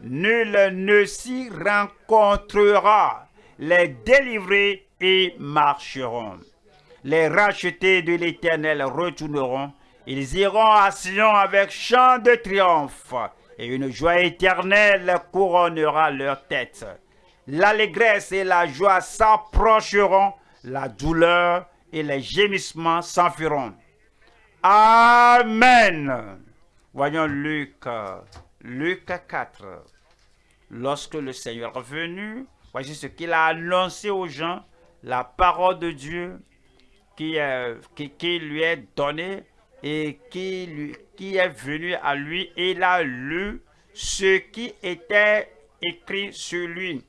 Nul ne s'y rencontrera. Les délivrés y marcheront. Les rachetés de l'Éternel retourneront. Ils iront à Sion avec chant de triomphe. Et une joie éternelle couronnera leur tête. L'allégresse et la joie s'approcheront. La douleur et les gémissements s'enfuiront. Amen. Voyons Luc Luc 4. Lorsque le Seigneur est venu, voici ce qu'il a annoncé aux gens, la parole de Dieu qui, qui, lui est donnée et qui, lui, qui est venu à lui. Il a lu ce qui était écrit sur lui.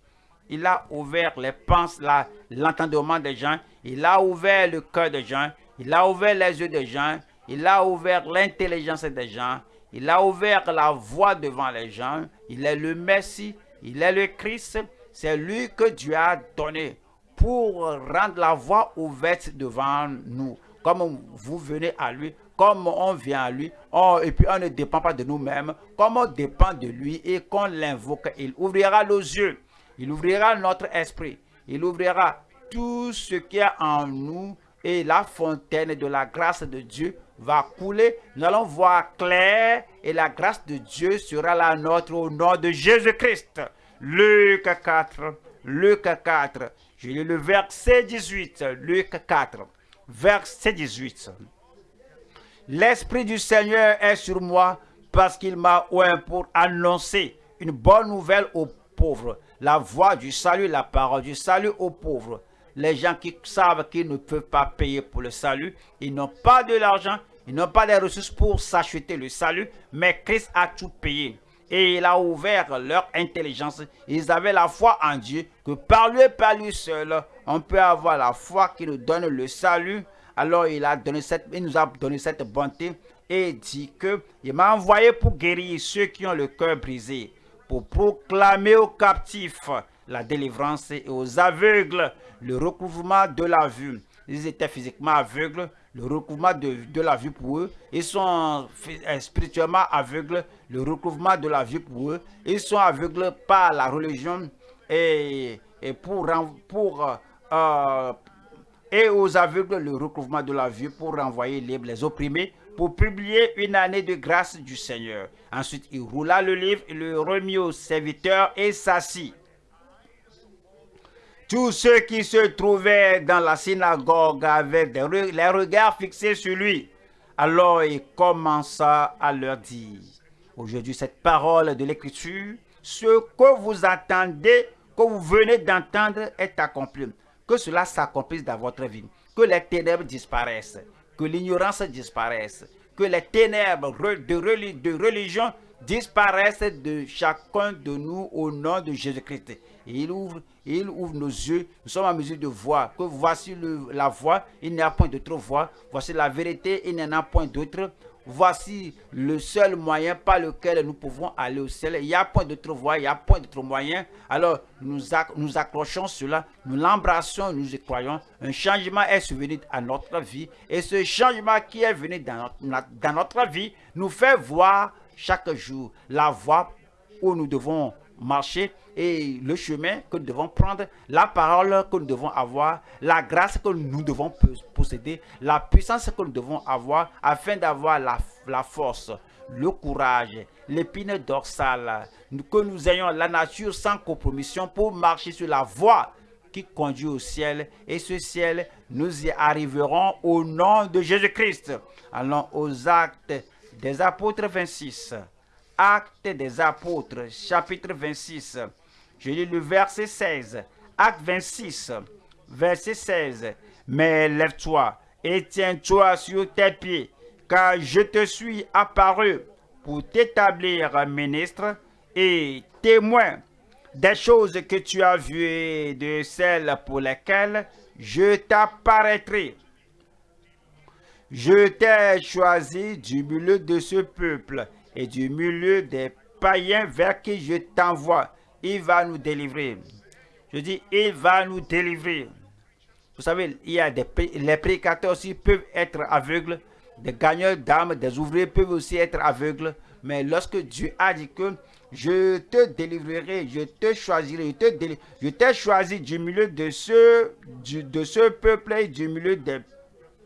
Il a ouvert les pensées, l'entendement des gens. Il a ouvert le cœur des gens. Il a ouvert les yeux des gens. Il a ouvert l'intelligence des gens. Il a ouvert la voie devant les gens. Il est le Messie. Il est le Christ. C'est lui que Dieu a donné pour rendre la voie ouverte devant nous. Comme vous venez à lui, comme on vient à lui, et puis on ne dépend pas de nous-mêmes, comme on dépend de lui et qu'on l'invoque, il ouvrira nos yeux, il ouvrira notre esprit, il ouvrira tout ce qui est en nous et la fontaine de la grâce de Dieu va couler. Nous allons voir clair et la grâce de Dieu sera la nôtre au nom de Jésus-Christ. Luc 4, Luc 4. J'ai lu le verset 18, Luc 4, verset 18. L'Esprit du Seigneur est sur moi parce qu'il m'a oint pour annoncer une bonne nouvelle aux pauvres, la voix du salut, la parole du salut aux pauvres les gens qui savent qu'ils ne peuvent pas payer pour le salut, ils n'ont pas de l'argent, ils n'ont pas les ressources pour s'acheter le salut, mais Christ a tout payé. Et il a ouvert leur intelligence. Ils avaient la foi en Dieu, que par lui par lui seul, on peut avoir la foi qui nous donne le salut. Alors il, a donné cette, il nous a donné cette bonté et dit que il m'a envoyé pour guérir ceux qui ont le cœur brisé, pour proclamer aux captifs la délivrance et aux aveugles le recouvrement de la vue. Ils étaient physiquement aveugles, le recouvrement de, la vue pour eux. Ils sont euh, spirituellement aveugles, le recouvrement de la vue pour eux. Ils sont aveugles par la religion et, pour, pour euh, et aux aveugles le recouvrement de la vue pour renvoyer les opprimés, pour publier une année de grâce du Seigneur. Ensuite, il roula le livre, il le remit au serviteur et s'assit. Tous ceux qui se trouvaient dans la synagogue avaient les regards fixés sur lui. Alors il commença à leur dire, aujourd'hui cette parole de l'Écriture, ce que vous entendez, que vous venez d'entendre est accompli. Que cela s'accomplisse dans votre vie. Que les ténèbres disparaissent. que l'ignorance disparaisse, que les ténèbres de, religion disparaissent de chacun de nous au nom de Jésus-Christ. Il ouvre, il ouvre nos yeux, nous sommes en mesure de voir que voici la voie, il n'y a point d'autre voie, voici la vérité, il n'y en a point d'autre. Voici le seul moyen par lequel nous pouvons aller au ciel. Il n'y a point d'autre voie, il n'y a point d'autre moyen. Alors nous, nous accrochons cela, nous l'embrassons, nous y croyons. Un changement est survenu à notre vie. Et ce changement qui est venu dans notre, dans notre vie nous fait voir chaque jour la voie où nous devons marcher et le chemin que nous devons prendre, la parole que nous devons avoir, la grâce que nous devons posséder, la puissance que nous devons avoir afin d'avoir la, la force, le courage, l'épine dorsale, que nous ayons la nature sans compromission pour marcher sur la voie qui conduit au ciel. Et ce ciel, nous y arriverons au nom de Jésus-Christ. Allons aux actes des apôtres 26. Actes des apôtres, chapitre 26. Je lis le verset 16. Acte 26, verset 16. Mais lève-toi et tiens-toi sur tes pieds, car je te suis apparu pour t'établir ministre et témoin des choses que tu as vues et de celles pour lesquelles je t'apparaîtrai. Je t'ai choisi du milieu de ce peuple et du milieu des païens vers qui je t'envoie. Il va nous délivrer. Je dis, il va nous délivrer. Vous savez, il y a les prédicateurs aussi peuvent être aveugles. Des gagneurs d'âmes, des ouvriers peuvent aussi être aveugles. Mais lorsque Dieu a dit que je te délivrerai, je te choisirai, je t'ai choisi du milieu de ce, de ce peuple et du milieu des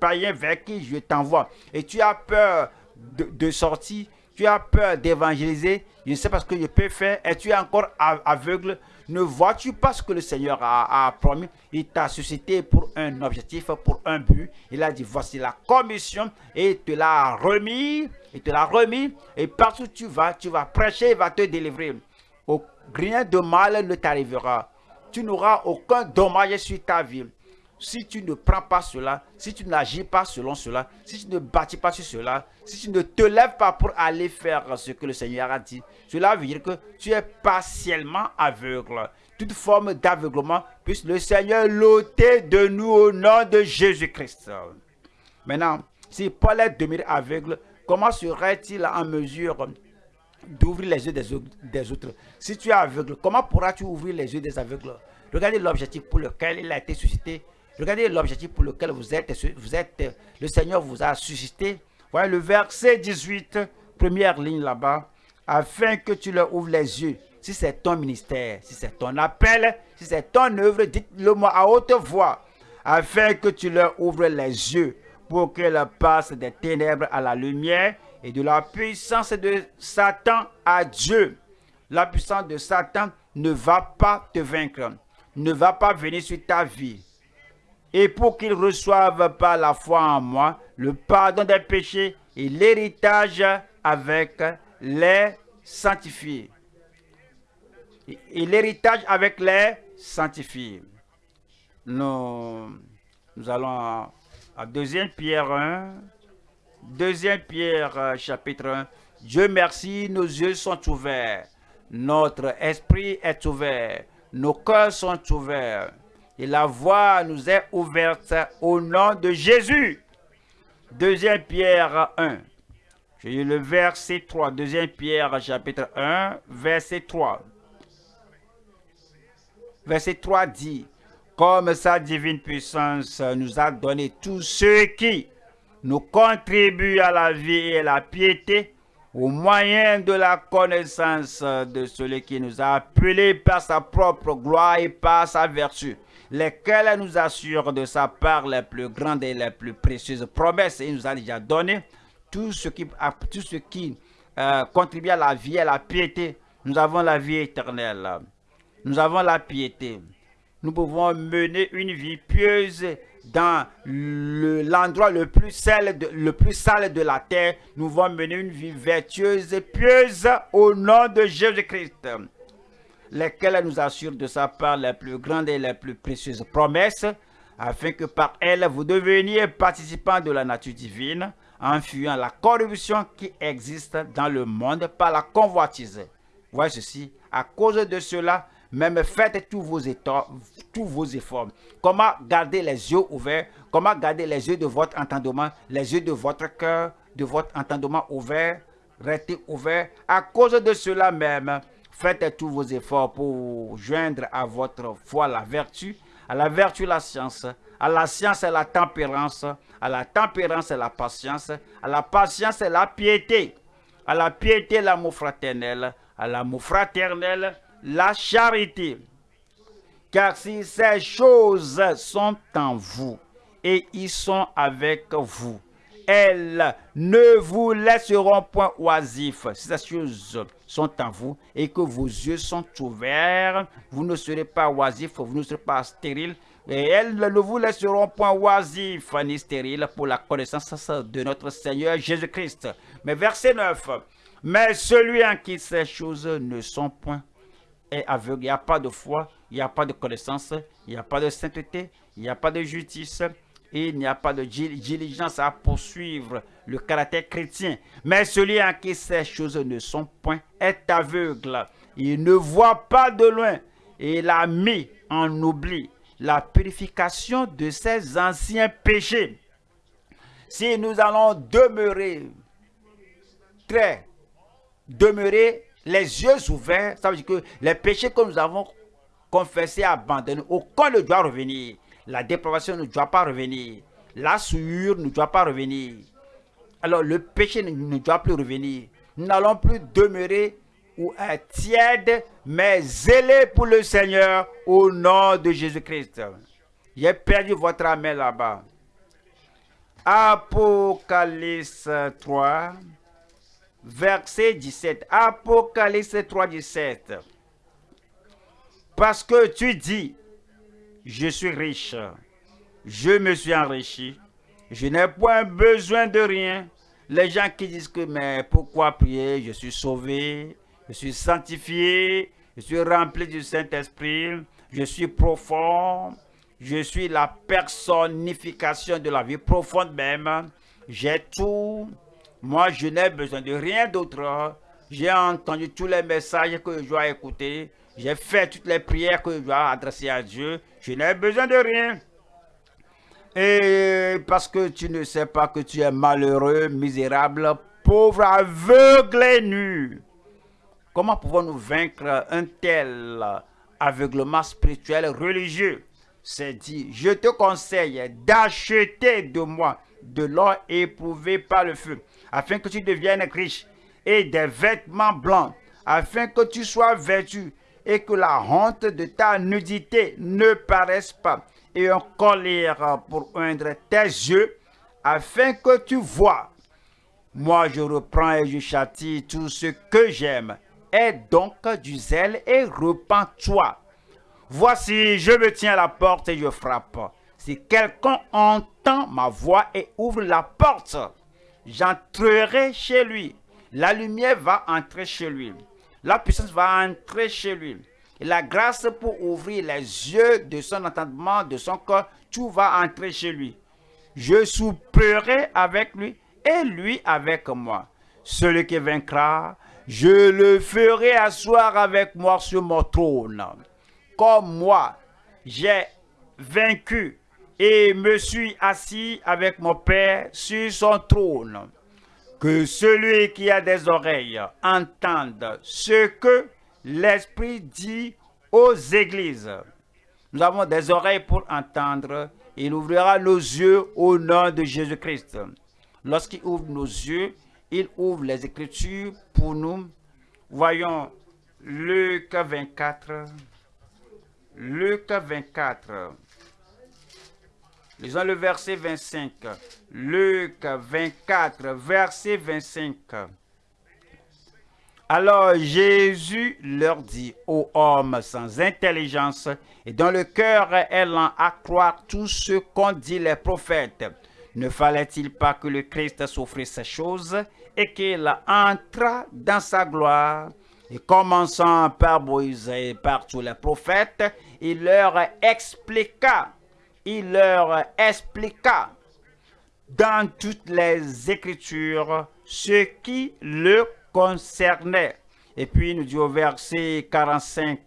païens vers qui je t'envoie. Et tu as peur de, de sortir, tu as peur d'évangéliser, je ne sais pas ce que je peux faire, et tu es encore aveugle, ne vois-tu pas ce que le Seigneur a, promis? Il t'a suscité pour un objectif, pour un but. Il a dit, voici la commission, et il te l'a remis, il te l'a remis, et partout où tu vas, tu vas prêcher, il va te délivrer. rien de mal ne t'arrivera. Tu n'auras aucun dommage sur ta vie si tu ne prends pas cela, si tu n'agis pas selon cela, si tu ne bâtis pas sur cela, si tu ne te lèves pas pour aller faire ce que le Seigneur a dit, cela veut dire que tu es partiellement aveugle. Toute forme d'aveuglement, puisse le Seigneur l'ôter de nous au nom de Jésus-Christ. Maintenant, si Paul est demeuré aveugle, comment serait-il en mesure d'ouvrir les yeux des autres? Si tu es aveugle, comment pourras-tu ouvrir les yeux des aveugles? Regardez l'objectif pour lequel il a été suscité Regardez l'objectif pour lequel vous êtes, vous êtes, le Seigneur vous a suscité. Voyez le verset 18, première ligne là-bas, afin que tu leur ouvres les yeux. Si c'est ton ministère, si c'est ton appel, si c'est ton œuvre, dites-le moi à haute voix, afin que tu leur ouvres les yeux pour qu'elles passent des ténèbres à la lumière et de la puissance de Satan à Dieu. La puissance de Satan ne va pas te vaincre, ne va pas venir sur ta vie et pour qu'ils reçoivent par la foi en moi le pardon des péchés et l'héritage avec les sanctifiés. Et l'héritage avec les sanctifiés. Nous, nous allons à, 2 Pierre 1. 2 Pierre euh, chapitre 1. Dieu merci, nos yeux sont ouverts. Notre esprit est ouvert. Nos cœurs sont ouverts et la voie nous est ouverte au nom de Jésus. Deuxième Pierre 1. J'ai le verset 3. Deuxième Pierre chapitre 1, verset 3. Verset 3 dit, comme sa divine puissance nous a donné tout ce qui nous contribue à la vie et à la piété, au moyen de la connaissance de celui qui nous a appelés par sa propre gloire et par sa vertu lesquels nous assurent de sa part les plus grandes et les plus précieuses promesses. Il nous a déjà donné tout ce qui, euh, contribue à la vie et à la piété. Nous avons la vie éternelle. Nous avons la piété. Nous pouvons mener une vie pieuse dans l'endroit le, plus sale de, le plus sale de la terre. Nous pouvons mener une vie vertueuse et pieuse au nom de Jésus-Christ lesquels nous assurent de sa part les plus grandes et les plus précieuses promesses, afin que par elle vous deveniez participants de la nature divine, en fuyant la corruption qui existe dans le monde par la convoitise. Voyez ceci, à cause de cela, même faites tous vos, tous vos efforts. Comment garder les yeux ouverts, comment garder les yeux de votre entendement, les yeux de votre cœur, de votre entendement ouvert, restez ouverts. À cause de cela même, faites tous vos efforts pour joindre à votre foi la vertu, à la vertu la science, à la science la tempérance, à la tempérance la patience, à la patience la piété, à la piété l'amour fraternel, à l'amour fraternel la charité. Car si ces choses sont en vous et ils sont avec vous, elles ne vous laisseront point oisifs. Si ces choses sont en vous et que vos yeux sont ouverts, vous ne serez pas oisifs, vous ne serez pas stériles. Et elles ne vous laisseront point oisifs ni stériles pour la connaissance de notre Seigneur Jésus-Christ. Mais verset 9. Mais celui en qui ces choses ne sont point est aveugle. Il n'y a pas de foi, il n'y a pas de connaissance, il n'y a pas de sainteté, il n'y a pas de justice, il n'y a pas de diligence à poursuivre le caractère chrétien. Mais celui en qui ces choses ne sont point est aveugle. Il ne voit pas de loin. Et il a mis en oubli la purification de ses anciens péchés. Si nous allons demeurer très, demeurer les yeux ouverts, ça veut dire que les péchés que nous avons confessés, abandonnés, aucun ne doit revenir. La dépravation ne doit pas revenir. La souillure ne doit pas revenir. Alors le péché ne, doit plus revenir. Nous n'allons plus demeurer ou être tièdes, mais zélés pour le Seigneur au nom de Jésus-Christ. J'ai perdu votre âme là-bas. Apocalypse 3 verset 17. Apocalypse 3, 17. Parce que tu dis, je suis riche, je me suis enrichi, je n'ai point besoin de rien. Les gens qui disent que, mais pourquoi prier? Je suis sauvé, je suis sanctifié, je suis rempli du Saint-Esprit, je suis profond, je suis la personnification de la vie profonde même. J'ai tout, moi, je n'ai besoin de rien d'autre. J'ai entendu tous les messages que je dois écouter. J'ai fait toutes les prières que je dois adresser à Dieu. Je n'ai besoin de rien. Et parce que tu ne sais pas que tu es malheureux, misérable, pauvre, aveugle et nu. Comment pouvons-nous vaincre un tel aveuglement spirituel religieux? C'est dit, je te conseille d'acheter de moi de l'or éprouvé par le feu afin que tu deviennes riche, et des vêtements blancs, afin que tu sois vêtu, et que la honte de ta nudité ne paraisse pas, et un collier pour oindre tes yeux, afin que tu vois. Moi, je reprends et je châtie tout ce que j'aime. Aie donc du zèle et repens-toi. Voici, je me tiens à la porte et je frappe. Si quelqu'un entend ma voix et ouvre la porte, j'entrerai chez lui. La lumière va entrer chez lui. La puissance va entrer chez lui. La grâce pour ouvrir les yeux de son entendement, de son corps, tout va entrer chez lui. Je souperai avec lui et lui avec moi. Celui qui vaincra, je le ferai asseoir avec moi sur mon trône. Comme moi, j'ai vaincu et me suis assis avec mon Père sur son trône. Que celui qui a des oreilles entende ce que l'Esprit dit aux églises. Nous avons des oreilles pour entendre. Il ouvrira nos yeux au nom de Jésus-Christ. Lorsqu'il ouvre nos yeux, il ouvre les Écritures pour nous. Voyons Luc 24. Luc 24. Lisons le verset 25. Luc 24, verset 25. Alors Jésus leur dit aux hommes sans intelligence et dont le cœur est lent à croire tout ce qu'ont dit les prophètes. Ne fallait-il pas que le Christ souffrisse ces choses et qu'il entre dans sa gloire? Et commençant par Moïse et par tous les prophètes, il leur expliqua il leur expliqua dans toutes les Écritures ce qui le concernait. Et puis il nous dit au verset 45,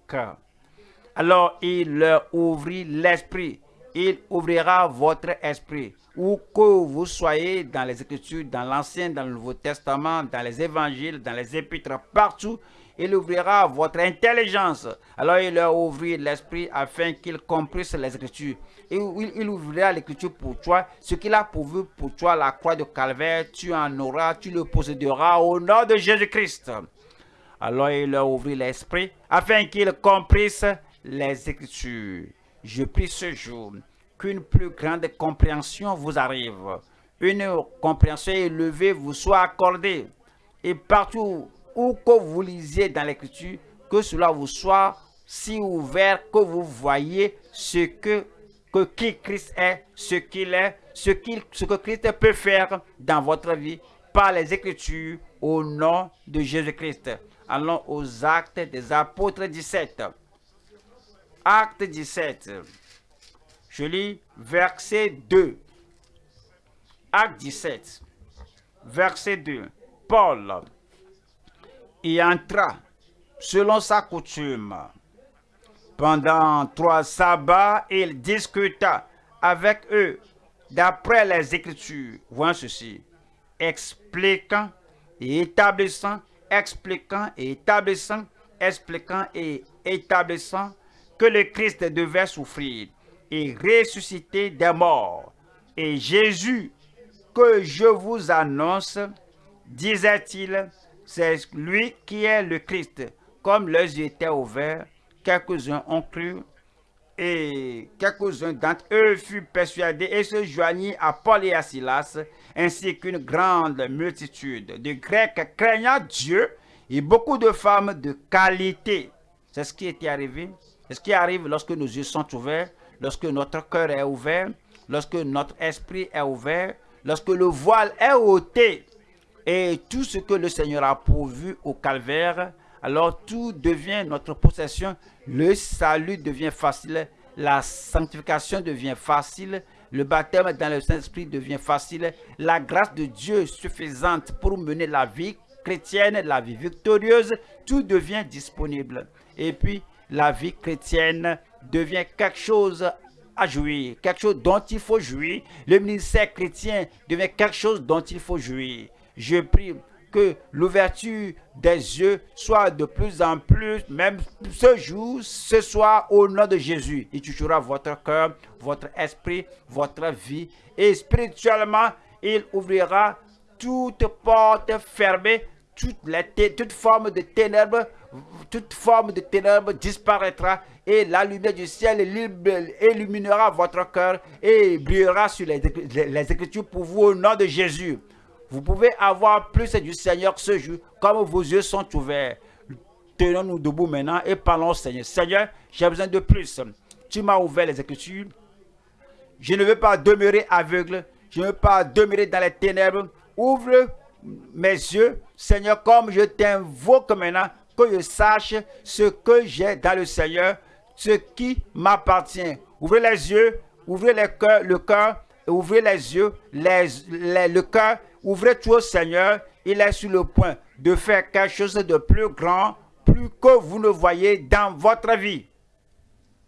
alors il leur ouvrit l'esprit. Il ouvrira votre esprit. Où que vous soyez dans les Écritures, dans l'Ancien, dans le Nouveau Testament, dans les Évangiles, dans les Épîtres, partout, il ouvrira votre intelligence. Alors il leur ouvrit l'esprit afin qu'ils comprissent les Écritures. Et il, ouvrira l'Écriture pour toi. Ce qu'il a pourvu pour toi, la croix de Calvaire, tu en auras, tu le posséderas au nom de Jésus-Christ. Alors il leur ouvrit l'esprit afin qu'ils comprissent les Écritures. Je prie ce jour qu'une plus grande compréhension vous arrive. Une compréhension élevée vous soit accordée. Et partout où que vous lisiez dans l'Écriture, que cela vous soit si ouvert que vous voyez ce que, qui Christ est, ce qu'il est, ce que Christ peut faire dans votre vie par les Écritures au nom de Jésus-Christ. Allons aux actes des apôtres 17. Acte 17. Je lis verset 2. Acte 17. Verset 2. Paul y entra selon sa coutume. Pendant trois sabbats, il discuta avec eux d'après les Écritures. Voyons ceci. Expliquant et établissant, expliquant et établissant, expliquant et établissant que le Christ devait souffrir et ressusciter des morts. Et Jésus, que je vous annonce, disait-il, c'est lui qui est le Christ. Comme leurs yeux étaient ouverts, quelques-uns ont cru et quelques-uns d'entre eux furent persuadés et se joignirent à Paul et à Silas, ainsi qu'une grande multitude de Grecs craignant Dieu et beaucoup de femmes de qualité. C'est ce qui était arrivé. C'est ce qui arrive lorsque nos yeux sont ouverts, lorsque notre cœur est ouvert, lorsque notre esprit est ouvert, lorsque le voile est ôté et tout ce que le Seigneur a pourvu au calvaire, alors tout devient notre possession. Le salut devient facile, la sanctification devient facile, le baptême dans le Saint-Esprit devient facile, la grâce de Dieu suffisante pour mener la vie chrétienne, la vie victorieuse, tout devient disponible. Et puis, la vie chrétienne devient quelque chose à jouir, quelque chose dont il faut jouir. Le ministère chrétien devient quelque chose dont il faut jouir. Je prie que l'ouverture des yeux soit de plus en plus, même ce jour, ce soir, au nom de Jésus. Il touchera votre cœur, votre esprit, votre vie. Et spirituellement, il ouvrira toute porte fermée, toute, les toute forme de ténèbres, toute forme de ténèbres disparaîtra et la lumière du ciel illuminera votre cœur et brillera sur les, les Écritures pour vous au nom de Jésus. Vous pouvez avoir plus du Seigneur ce jour, comme vos yeux sont ouverts. Tenons-nous debout maintenant et parlons au Seigneur. Seigneur, j'ai besoin de plus. Tu m'as ouvert les Écritures. Je ne veux pas demeurer aveugle. Je ne veux pas demeurer dans les ténèbres. Ouvre mes yeux, Seigneur, comme je t'invoque maintenant, que je sache ce que j'ai dans le Seigneur, ce qui m'appartient. Ouvrez les yeux, ouvrez les cœurs, le cœur, ouvrez les yeux, les, le cœur Ouvrez tout au Seigneur, il est sur le point de faire quelque chose de plus grand, plus que vous ne voyez dans votre vie.